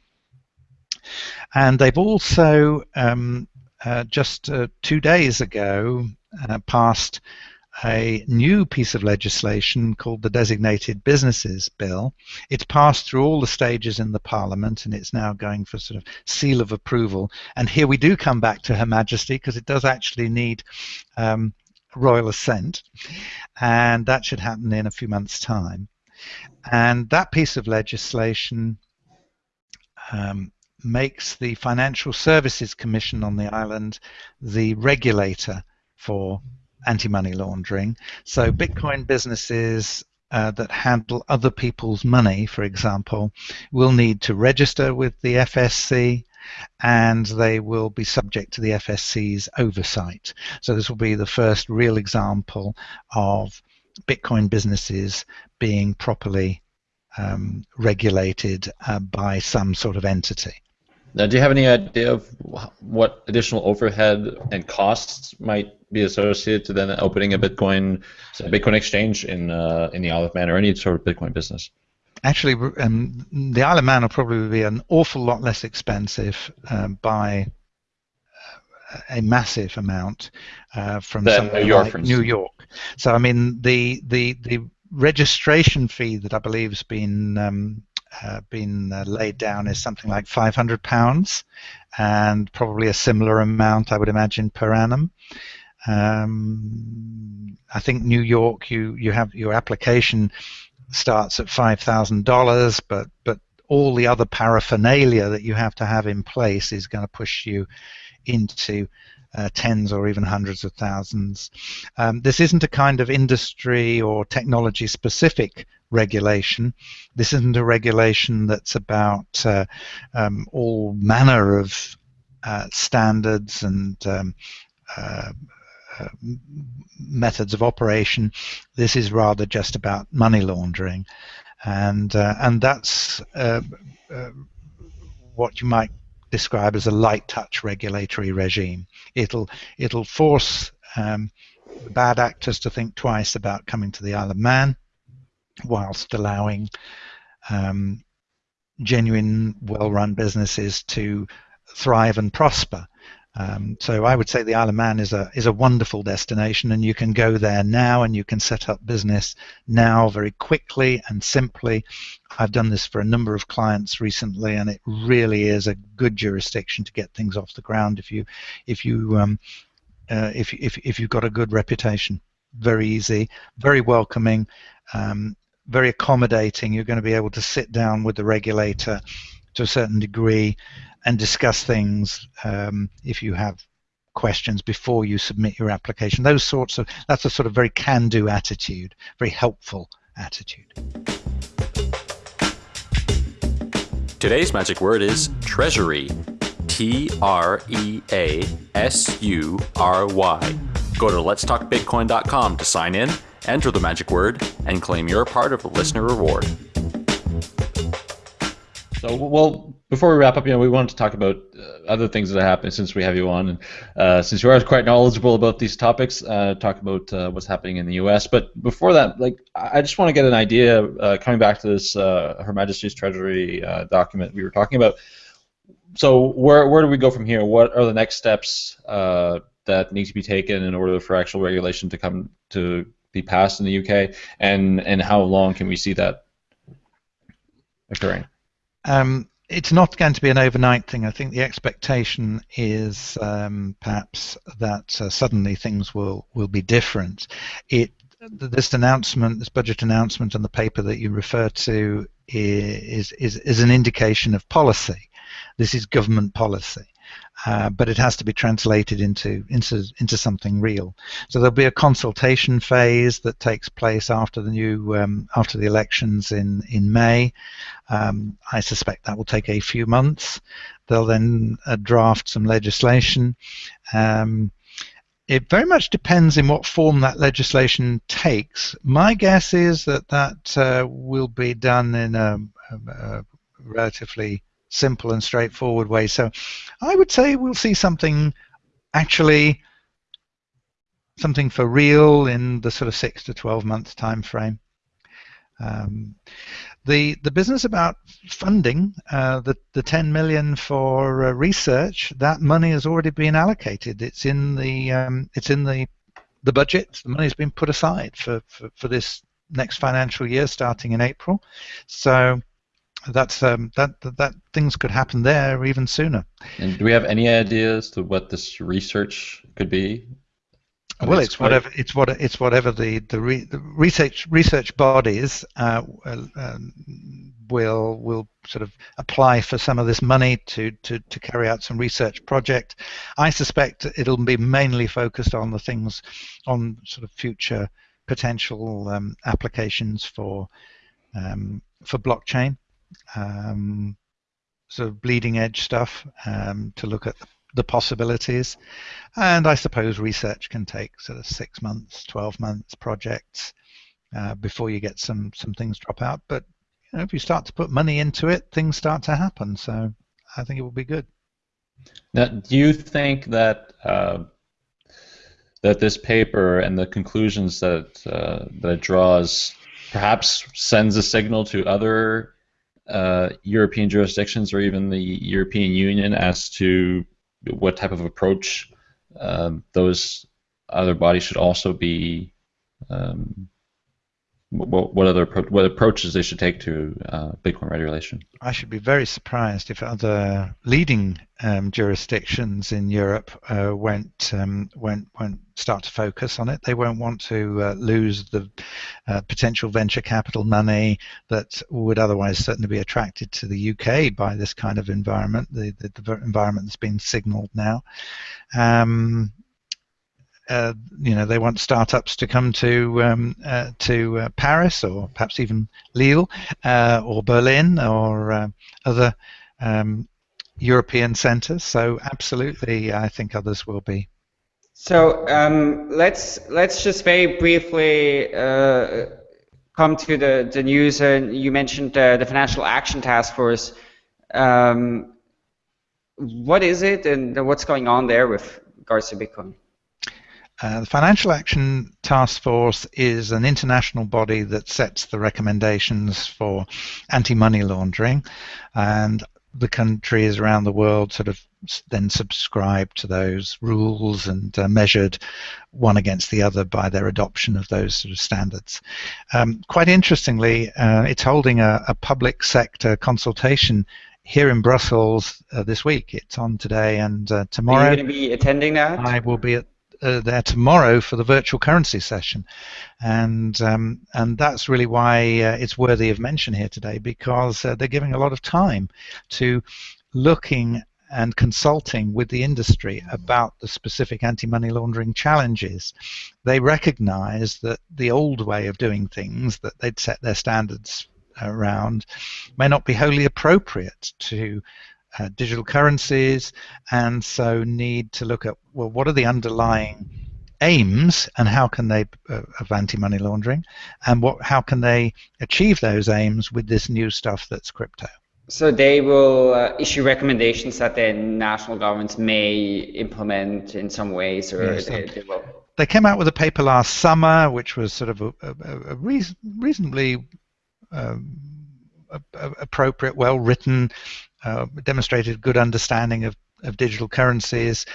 And they've also um, uh, just uh, two days ago uh, passed a new piece of legislation called the Designated Businesses Bill. It's passed through all the stages in the Parliament and it's now going for sort of seal of approval. And here we do come back to Her Majesty because it does actually need um, royal assent, and that should happen in a few months' time. And that piece of legislation um, makes the Financial Services Commission on the island the regulator for anti-money laundering. So Bitcoin businesses uh, that handle other people's money, for example, will need to register with the FSC and they will be subject to the FSC's oversight. So this will be the first real example of Bitcoin businesses being properly um, regulated uh, by some sort of entity. Now, do you have any idea of what additional overhead and costs might be associated to then opening a Bitcoin, a Bitcoin exchange in uh, in the Isle of Man or any sort of Bitcoin business? Actually, um, the Isle of Man will probably be an awful lot less expensive um, by a massive amount uh, from New York, like New York. So, I mean, the the the registration fee that I believe has been um, uh, been uh, laid down is something like 500 pounds, and probably a similar amount, I would imagine, per annum. Um, I think New York, you you have your application starts at five thousand dollars, but but all the other paraphernalia that you have to have in place is going to push you into uh, tens or even hundreds of thousands. Um, this isn't a kind of industry or technology specific regulation. This isn't a regulation that's about uh, um, all manner of uh, standards and um, uh, uh, methods of operation. This is rather just about money laundering, and uh, and that's what you might describe as a light touch regulatory regime. It'll it'll force um, bad actors to think twice about coming to the Isle of Man, whilst allowing um, genuine, well-run businesses to thrive and prosper. Um, so I would say the Isle of Man is a is a wonderful destination, and you can go there now, and you can set up business now very quickly and simply. I've done this for a number of clients recently, and it really is a good jurisdiction to get things off the ground if you if you um, uh, if if if you've got a good reputation. Very easy, very welcoming, um, very accommodating. You're going to be able to sit down with the regulator to a certain degree and discuss things um, if you have questions before you submit your application. Those sorts of that's a sort of very can-do attitude, very helpful attitude. Today's magic word is treasury. T R E A S U R Y. Go to letstalkbitcoin.com to sign in, enter the magic word, and claim your part of the listener reward. So, well, before we wrap up, you know, we wanted to talk about uh, other things that happened since we have you on, and uh, since you are quite knowledgeable about these topics, uh, talk about uh, what's happening in the U.S. But before that, like, I just want to get an idea, uh, coming back to this uh, Her Majesty's Treasury document we were talking about. So, where where do we go from here? What are the next steps that need to be taken in order for actual regulation to come to be passed in the UK, and and how long can we see that occurring? Um, it's not going to be an overnight thing. I think the expectation is um, perhaps that uh, suddenly things will, will be different. It this announcement, this budget announcement, and the paper that you refer to is is is an indication of policy. This is government policy. Uh, but it has to be translated into, into into something real. So there'll be a consultation phase that takes place after the new um, after the elections in in May. Um, I suspect that will take a few months. They'll then uh, draft some legislation. Um, it very much depends in what form that legislation takes. My guess is that that uh, will be done in a, a, a relatively simple and straightforward way. So I would say we'll see something actually something for real in the sort of six to 12 months time frame. Um, the the business about funding uh, the the 10 million for uh, research that money has already been allocated. It's in the um, it's in the the budget. The money has been put aside for, for, for this next financial year starting in April. So that's um, that, that, that things could happen there even sooner. And do we have any ideas to what this research could be? well, it's whatever it's what it's whatever the the, re, the research research bodies uh, um, will will sort of apply for some of this money to, to to carry out some research project. I suspect it'll be mainly focused on the things on sort of future potential um, applications for um, for blockchain, um, sort of bleeding edge stuff um, to look at the possibilities. And I suppose research can take sort of six months, 12 months projects uh, before you get some, some things drop out. But you know, if you start to put money into it, things start to happen. So I think it will be good. Now, do you think that uh, that this paper and the conclusions that uh, that it draws perhaps sends a signal to other uh, European jurisdictions or even the European Union as to what type of approach um, those other bodies should also be um, what, what other what approaches they should take to uh, Bitcoin regulation? I should be very surprised if other leading um, jurisdictions in Europe uh, won't, um, won't won't start to focus on it. They won't want to uh, lose the uh, potential venture capital money that would otherwise certainly be attracted to the UK by this kind of environment, the, the, the environment that's been signalled now. Um, uh, you know they want startups to come to um, uh, to uh, Paris or perhaps even Lille uh, or Berlin or uh, other um, European centres. So absolutely, I think others will be. So um, let's let's just very briefly come to the the news. And you mentioned the Financial Action Task Force. Um, what is it, and what's going on there with regards to Bitcoin? Uh, the Financial Action Task Force is an international body that sets the recommendations for anti-money laundering, and the countries around the world sort of then subscribe to those rules and uh, measured one against the other by their adoption of those sort of standards. Um, quite interestingly, uh, it's holding a, a, public sector consultation here in Brussels uh, this week. It's on today and uh, tomorrow. Are you going to be attending that? I will be at uh, there tomorrow for the virtual currency session, and um, and that's really why uh, it's worthy of mention here today because uh, they're giving a lot of time to looking and consulting with the industry about the specific anti-money laundering challenges. They recognize that the old way of doing things that they'd set their standards around may not be wholly appropriate to uh, digital currencies, and so need to look at well, what are the underlying aims and how can they uh, of anti-money laundering, and what how can they achieve those aims with this new stuff that's crypto. So they will uh, issue recommendations that then national governments may implement in some ways, or yes, they, they, will. They came out with a paper last summer, which was sort of a, a, a reason, reasonably um, appropriate, well written uh, demonstrated good understanding of, of digital currencies,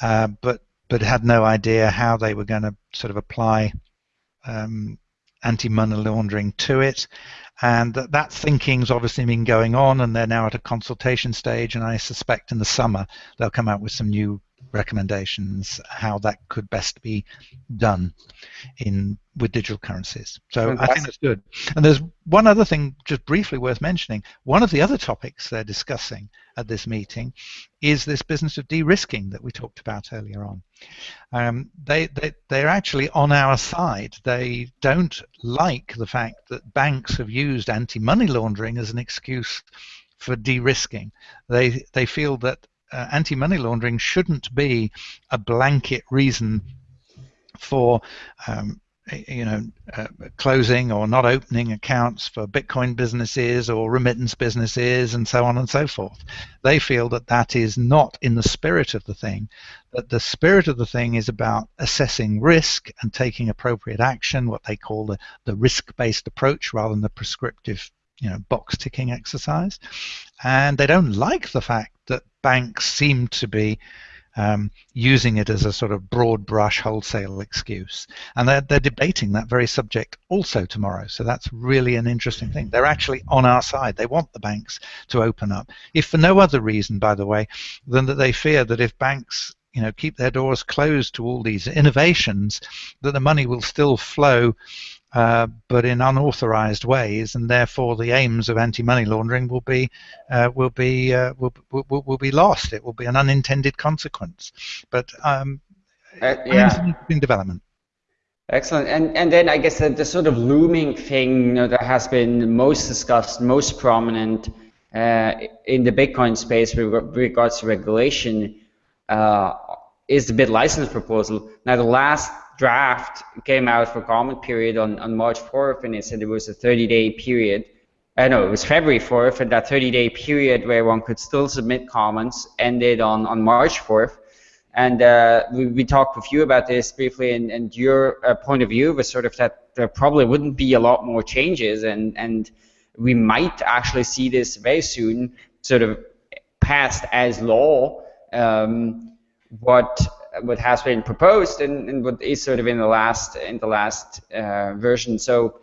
uh, but but had no idea how they were going to sort of apply um, anti-money laundering to it. And that, that thinking's obviously been going on, and they're now at a consultation stage. And I suspect in the summer they'll come out with some new recommendations how that could best be done in with digital currencies. So Fantastic. I think that's good. And there's one other thing just briefly worth mentioning. One of the other topics they're discussing at this meeting is this business of de-risking that we talked about earlier on. Um, they, they, they're actually on our side. They don't like the fact that banks have used anti-money laundering as an excuse for de-risking. They, they feel that uh, anti-money laundering shouldn't be a blanket reason for um, you know, uh, closing or not opening accounts for Bitcoin businesses or remittance businesses and so on and so forth. They feel that that is not in the spirit of the thing, that the spirit of the thing is about assessing risk and taking appropriate action, what they call the, the risk-based approach rather than the prescriptive you know, box ticking exercise. And they don't like the fact that banks seem to be um, using it as a sort of broad brush wholesale excuse. And they're, they're debating that very subject also tomorrow. So that's really an interesting thing. They're actually on our side. They want the banks to open up, if for no other reason, by the way, than that they fear that if banks you know keep their doors closed to all these innovations that the money will still flow uh, but in unauthorized ways, and therefore the aims of anti-money laundering will be uh, will be uh, will, will, will be lost. It will be an unintended consequence. But um, uh, yeah. in development. Excellent. And and then I guess the, the sort of looming thing you know, that has been most discussed, most prominent uh, in the Bitcoin space with regards to regulation uh, is the BitLicense proposal. Now the last draft came out for comment period on, on March 4th, and it said there was a 30-day period. I uh, know it was February 4th, and that 30-day period where one could still submit comments ended on, on March 4th. And uh, we, we, talked with you about this briefly, and, and your uh, point of view was sort of that there probably wouldn't be a lot more changes, and, and we might actually see this very soon sort of passed as law. Um, what what has been proposed and, and, what is sort of in the last in the last uh, version. So,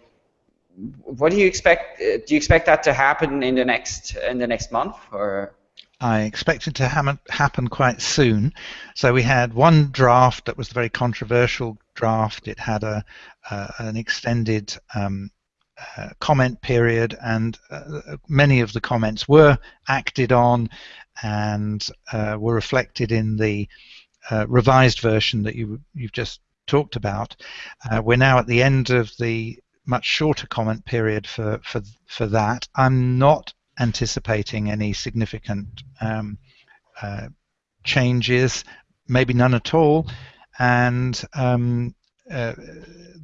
what do you expect? Uh, do you expect that to happen in the next in the next month or? I expect it to ha happen quite soon. So we had one draft that was the very controversial draft. It had a uh, an extended um, uh, comment period, and uh, many of the comments were acted on and uh, were reflected in the uh, revised version that you you've just talked about. Uh, we're now at the end of the much shorter comment period for for for that. I'm not anticipating any significant um, uh, changes, maybe none at all, and um, uh,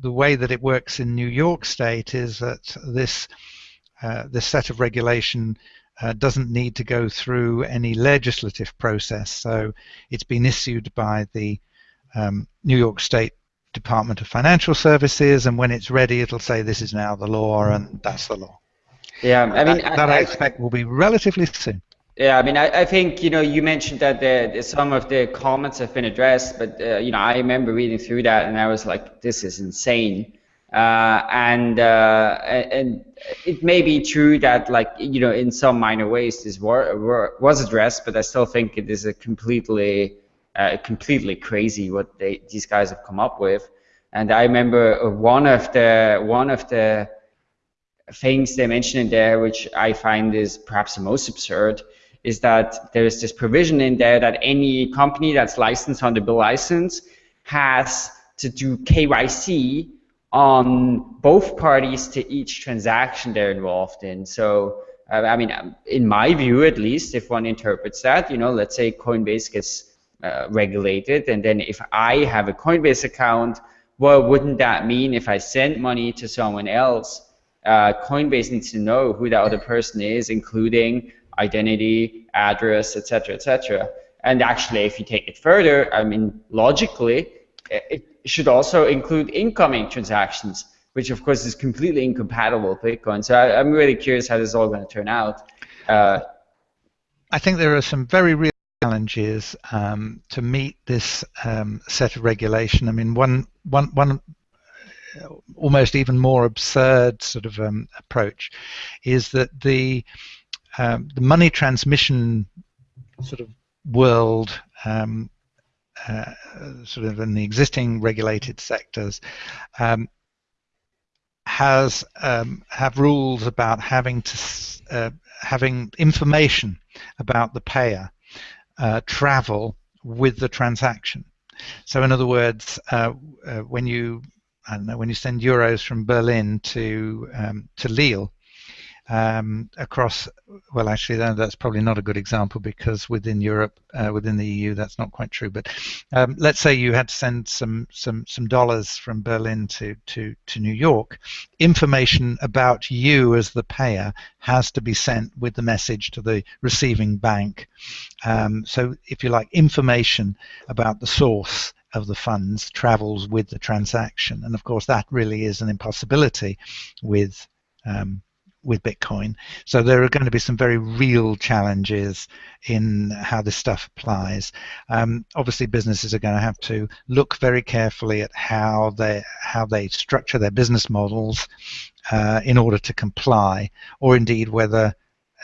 the way that it works in New York State is that this uh, this set of regulation uh, doesn't need to go through any legislative process. So it's been issued by the um, New York State Department of Financial Services, and when it's ready, it'll say this is now the law, and that's the law. Yeah, I mean that, that I, I, expect will be relatively soon. Yeah, I mean, I, I think you know you mentioned that the, the, some of the comments have been addressed, but uh, you know I remember reading through that and I was like, this is insane. Uh, and uh, and it may be true that like you know in some minor ways this war, war was addressed, but I still think it is a completely uh, completely crazy what they, these guys have come up with. And I remember one of the one of the things they mentioned in there, which I find is perhaps the most absurd, is that there is this provision in there that any company that's licensed under the BitLicense has to do KYC on both parties to each transaction they're involved in. So, uh, I mean, um, in my view, at least, if one interprets that, you know, let's say Coinbase gets uh, regulated, and then if I have a Coinbase account, well, wouldn't that mean if I send money to someone else, uh, Coinbase needs to know who that other person is, including identity, address, etc., etc. And actually, if you take it further, I mean, logically, it, should also include incoming transactions, which of course is completely incompatible with Bitcoin. So I, am really curious how this is all going to turn out. Uh, I think there are some very real challenges um, to meet this um, set of regulation. I mean, one, one, one almost even more absurd sort of um, approach is that the um, the money transmission sort of world um, uh, sort of in the existing regulated sectors um, has um, have rules about having to uh, having information about the payer uh, travel with the transaction. So in other words, uh, uh, when you I don't know when you send euros from Berlin to um, to Lille, um, across. Well, actually, that's probably not a good example because within Europe, uh, within the EU, that's not quite true. But um, let's say you had to send some some some dollars from Berlin to to to New York. Information about you as the payer has to be sent with the message to the receiving bank. Um, so, if you like, information about the source of the funds travels with the transaction, and of course that really is an impossibility with um, with Bitcoin. So there are going to be some very real challenges in how this stuff applies. Um, obviously, businesses are going to have to look very carefully at how they how they structure their business models uh, in order to comply, or indeed whether,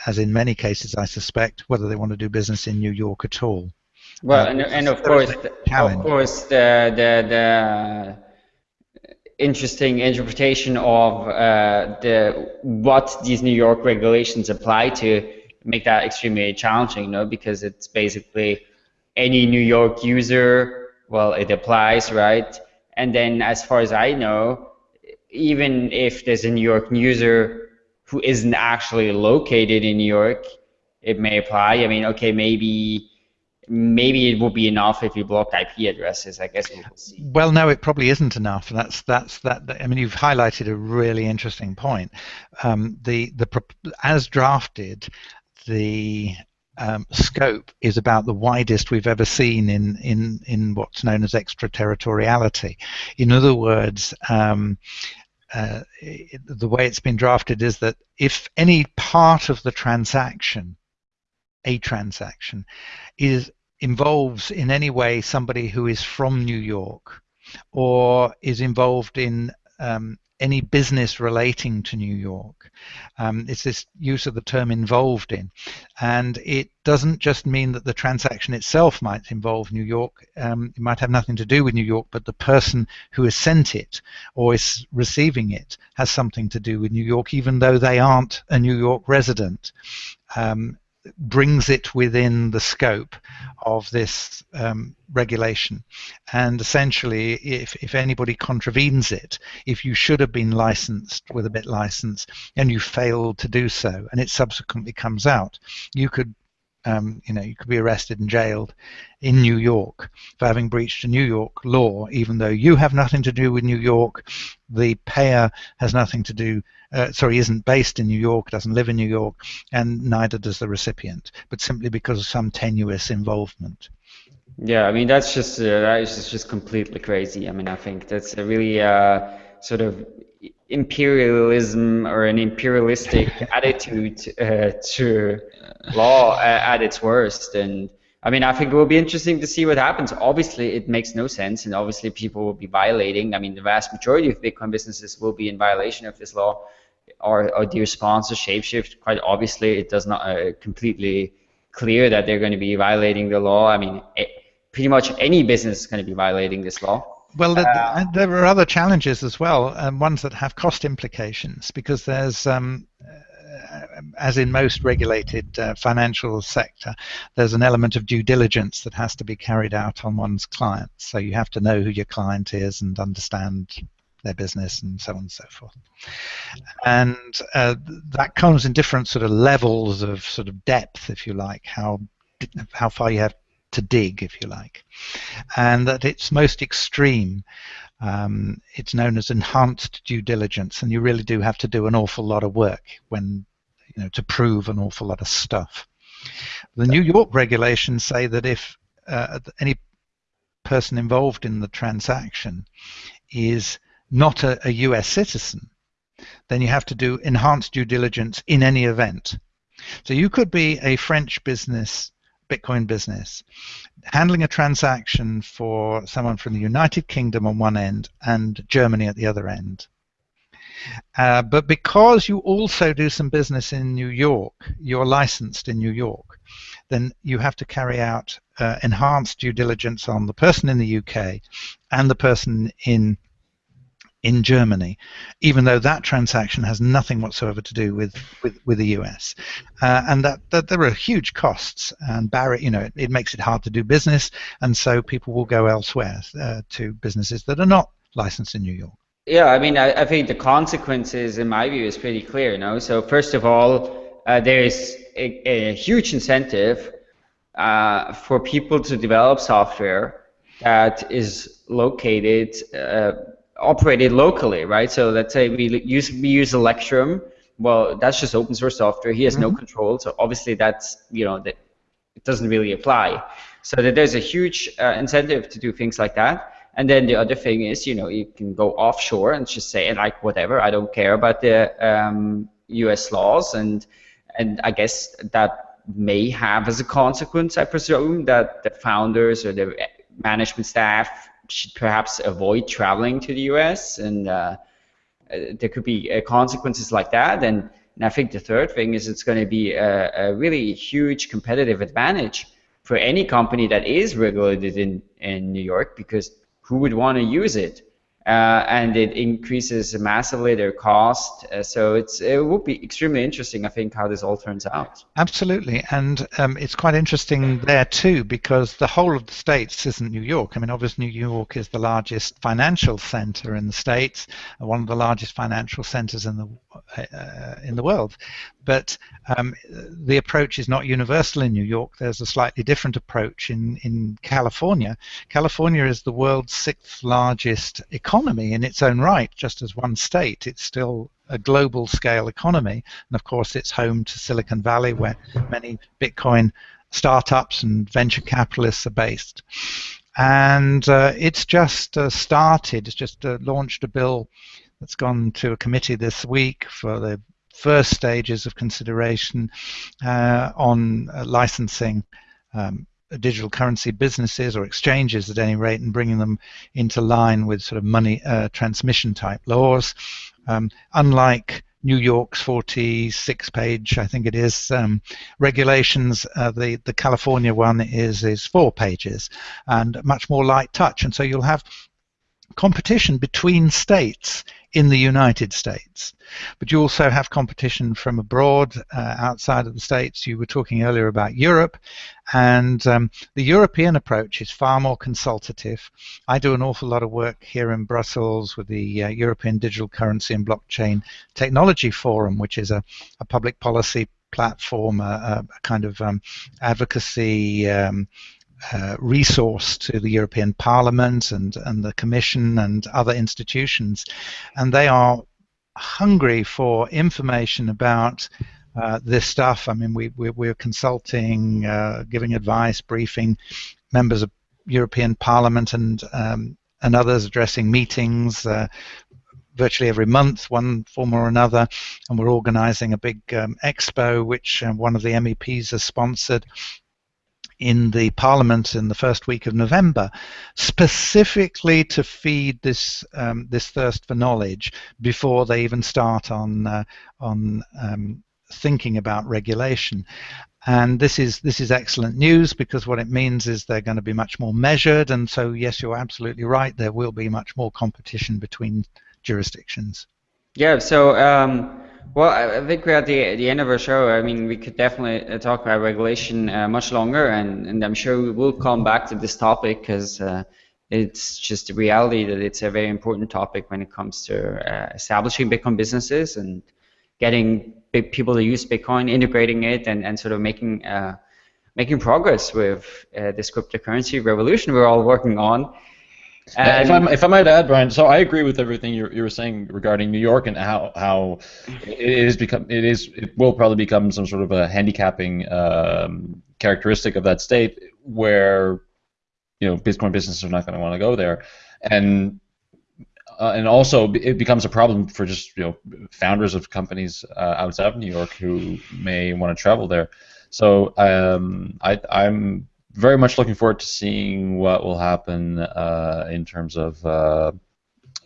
as in many cases, I suspect, whether they want to do business in New York at all. Well, uh, and, and of course, of course, the the the interesting interpretation of uh, the what these New York regulations apply to make that extremely challenging, you know, because it's basically any New York user, well, it applies, right? And then as far as I know, even if there's a New York user who isn't actually located in New York, it may apply. I mean, okay, maybe maybe it will be enough if you block IP addresses. I guess we'll see. Well, no, it probably isn't enough. That's that's that. I mean, you've highlighted a really interesting point. Um, the the as drafted, the um, scope is about the widest we've ever seen in in in what's known as extraterritoriality. In other words. Um, uh, the way it's been drafted is that if any part of the transaction a transaction is involves in any way somebody who is from New York or is involved in um, any business relating to New York. Um, it's this use of the term involved in. And it doesn't just mean that the transaction itself might involve New York. Um, it might have nothing to do with New York, but the person who has sent it or is receiving it has something to do with New York, even though they aren't a New York resident. Um, brings it within the scope of this um, regulation. And essentially, if, if anybody contravenes it, if you should have been licensed with a BitLicense and you failed to do so, and it subsequently comes out, you could um, you know, you could be arrested and jailed in New York for having breached a New York law, even though you have nothing to do with New York. The payer has nothing to do, uh, sorry, isn't based in New York, doesn't live in New York, and neither does the recipient, but simply because of some tenuous involvement. Yeah, I mean that's just uh, that is just completely crazy. I mean, I think that's a really uh, sort of imperialism or an imperialistic <laughs> attitude uh, to law at its worst. And I mean, I think it will be interesting to see what happens. Obviously, it makes no sense, and obviously, people will be violating. I mean, the vast majority of Bitcoin businesses will be in violation of this law, or, or their sponsor Shapeshift. Quite obviously, it does not uh, completely clear that they're going to be violating the law. I mean, it, pretty much any business is going to be violating this law. Well, uh, there are other challenges as well, um, ones that have cost implications, because there's, um, uh, as in most regulated uh, financial sector, there's an element of due diligence that has to be carried out on one's clients. So you have to know who your client is and understand their business and so on and so forth. And uh, that comes in different sort of levels of sort of depth, if you like, how how far you have to dig, if you like, and at its most extreme, um, it's known as enhanced due diligence, and you really do have to do an awful lot of work when, you know, to prove an awful lot of stuff. The New York regulations say that if uh, any person involved in the transaction is not a, a US citizen, then you have to do enhanced due diligence in any event. So you could be a French business Bitcoin business, handling a transaction for someone from the United Kingdom on one end and Germany at the other end. Uh, but because you also do some business in New York, you're licensed in New York, then you have to carry out uh, enhanced due diligence on the person in the UK and the person in in Germany, even though that transaction has nothing whatsoever to do with with, with the US, uh, and that, that there are huge costs and barrier. You know, it, it, makes it hard to do business, and so people will go elsewhere uh, to businesses that are not licensed in New York. Yeah, I mean, I, I, think the consequences, in my view, is pretty clear. You know, so first of all, uh, there is a, a, huge incentive uh, for people to develop software that is located, uh, operated locally, right? So let's say we use we use Electrum. Well, that's just open source software. He has mm -hmm. no mm-hmm. control, so obviously that's you know that it doesn't really apply. So that there's a huge uh, incentive to do things like that. And then the other thing is, you know, you can go offshore and just say like whatever, I don't care about the um, U.S. laws, and and I guess that may have as a consequence, I presume, that the founders or the management staff should perhaps avoid traveling to the U.S. and uh, uh, there could be uh, consequences like that. And, and I think the third thing is it's going to be a, a really huge competitive advantage for any company that is regulated in, in New York because who would want to use it? Uh, and it increases massively their cost. Uh, so it's it will be extremely interesting, I think, how this all turns out. Absolutely, and um, it's quite interesting there too because the whole of the states isn't New York. I mean, obviously, New York is the largest financial center in the states, one of the largest financial centers in the uh, in the world. But um, the approach is not universal in New York. There's a slightly different approach in, in California. California is the world's sixth largest economy in its own right, just as one state. It's still a global scale economy. And of course, it's home to Silicon Valley, where many Bitcoin startups and venture capitalists are based. And uh, it's just uh, started, it's just uh, launched a bill that's gone to a committee this week for the first stages of consideration uh, on uh, licensing um, digital currency businesses or exchanges at any rate and bringing them into line with sort of money uh, transmission type laws. Um, unlike New York's 46 page, I think it is, um, regulations, uh, the, the California one is, is four pages and much more light touch. And so you'll have competition between states in the United States. But you also have competition from abroad, uh, outside of the States. You were talking earlier about Europe, and um, the European approach is far more consultative. I do an awful lot of work here in Brussels with the uh, European Digital Currency and Blockchain Technology Forum, which is a, a public policy platform, a, a kind of um, advocacy um, uh, resource to the European Parliament and, and the Commission and other institutions. And they are hungry for information about uh, this stuff. I mean, we, we, we're consulting, uh, giving advice, briefing members of European Parliament and, um, and others addressing meetings uh, virtually every month, one form or another, and we're organising a big um, expo which uh, one of the MEPs has sponsored in the Parliament in the first week of November, specifically to feed this um, this thirst for knowledge before they even start on uh, on um, thinking about regulation. And this is this is excellent news because what it means is they're going to be much more measured. And so, yes, you're absolutely right. There will be much more competition between jurisdictions. Yeah. So. Um well, I think we're at the, the end of our show. I mean, we could definitely uh, talk about regulation uh, much longer, and, and I'm sure we will come back to this topic because uh, it's just a reality that it's a very important topic when it comes to uh, establishing Bitcoin businesses and getting people to use Bitcoin, integrating it, and, and sort of making uh, making progress with uh, this cryptocurrency revolution we're all working on. And if, I, if I might add, Brian, so I agree with everything you, you were saying regarding New York and how how it is become it is it will probably become some sort of a handicapping um, characteristic of that state where you know Bitcoin businesses are not going to want to go there, and uh, and also it becomes a problem for just you know founders of companies uh, outside of New York who may want to travel there. So um, I, I'm very much looking forward to seeing what will happen uh, in terms of uh,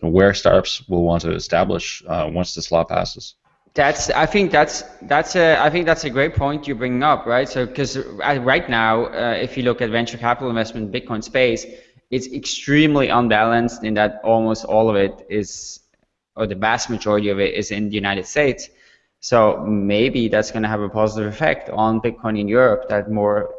where startups will want to establish uh, once this law passes. That's I think that's that's a I think that's a great point you bring up, right? So because right now, uh, if you look at venture capital investment in Bitcoin space, it's extremely unbalanced in that almost all of it is, or the vast majority of it is in the United States. So maybe that's going to have a positive effect on Bitcoin in Europe that more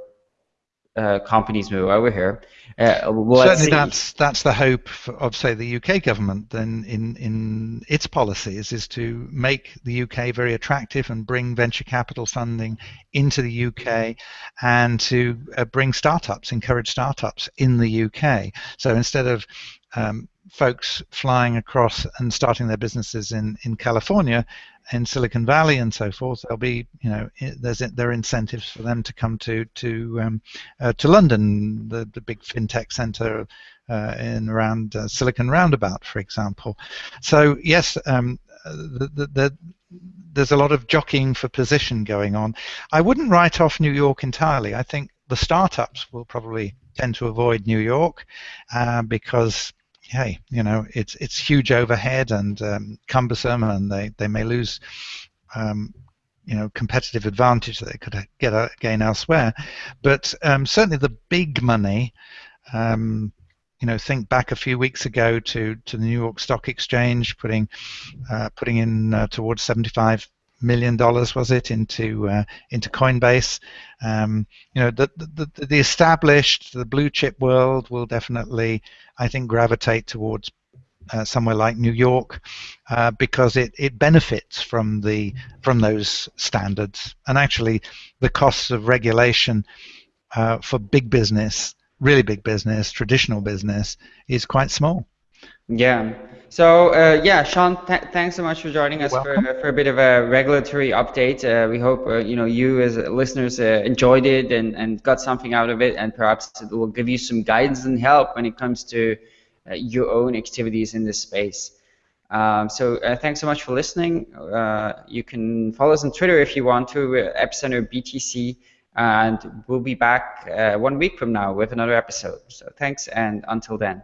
uh, companies move over here. Uh, well, Certainly, that's that's the hope of say the UK government. Then in in its policies is to make the UK very attractive and bring venture capital funding into the UK and to uh, bring startups, encourage startups in the UK. So instead of um, folks flying across and starting their businesses in, in California, in Silicon Valley and so forth, there'll be you know there's there are incentives for them to come to to um, uh, to London, the, the big fintech center uh, in around uh, Silicon Roundabout, for example. So yes, um, the, the, the, there's a lot of jockeying for position going on. I wouldn't write off New York entirely. I think the startups will probably tend to avoid New York uh, because hey, you know, it's it's huge overhead and um, cumbersome, and they, they may lose, um, you know, competitive advantage that they could get again elsewhere. But um, certainly the big money, um, you know, think back a few weeks ago to, to the New York Stock Exchange putting uh, putting in uh, towards 75 million dollars was it into uh, into Coinbase. Um, you know, the, the the established, the blue chip world will definitely, I think, gravitate towards uh, somewhere like New York uh, because it, it benefits from the from those standards and actually the costs of regulation uh, for big business, really big business, traditional business, is quite small. Yeah. So uh, yeah, Siân, th thanks so much for joining us for, for a bit of a regulatory update. Uh, we hope uh, you know you as listeners uh, enjoyed it and, and got something out of it, and perhaps it will give you some guidance and help when it comes to uh, your own activities in this space. Um, so uh, thanks so much for listening. you can follow us on Twitter if you want to, Epicenter BTC, and we'll be back one week from now with another episode. So thanks, and until then.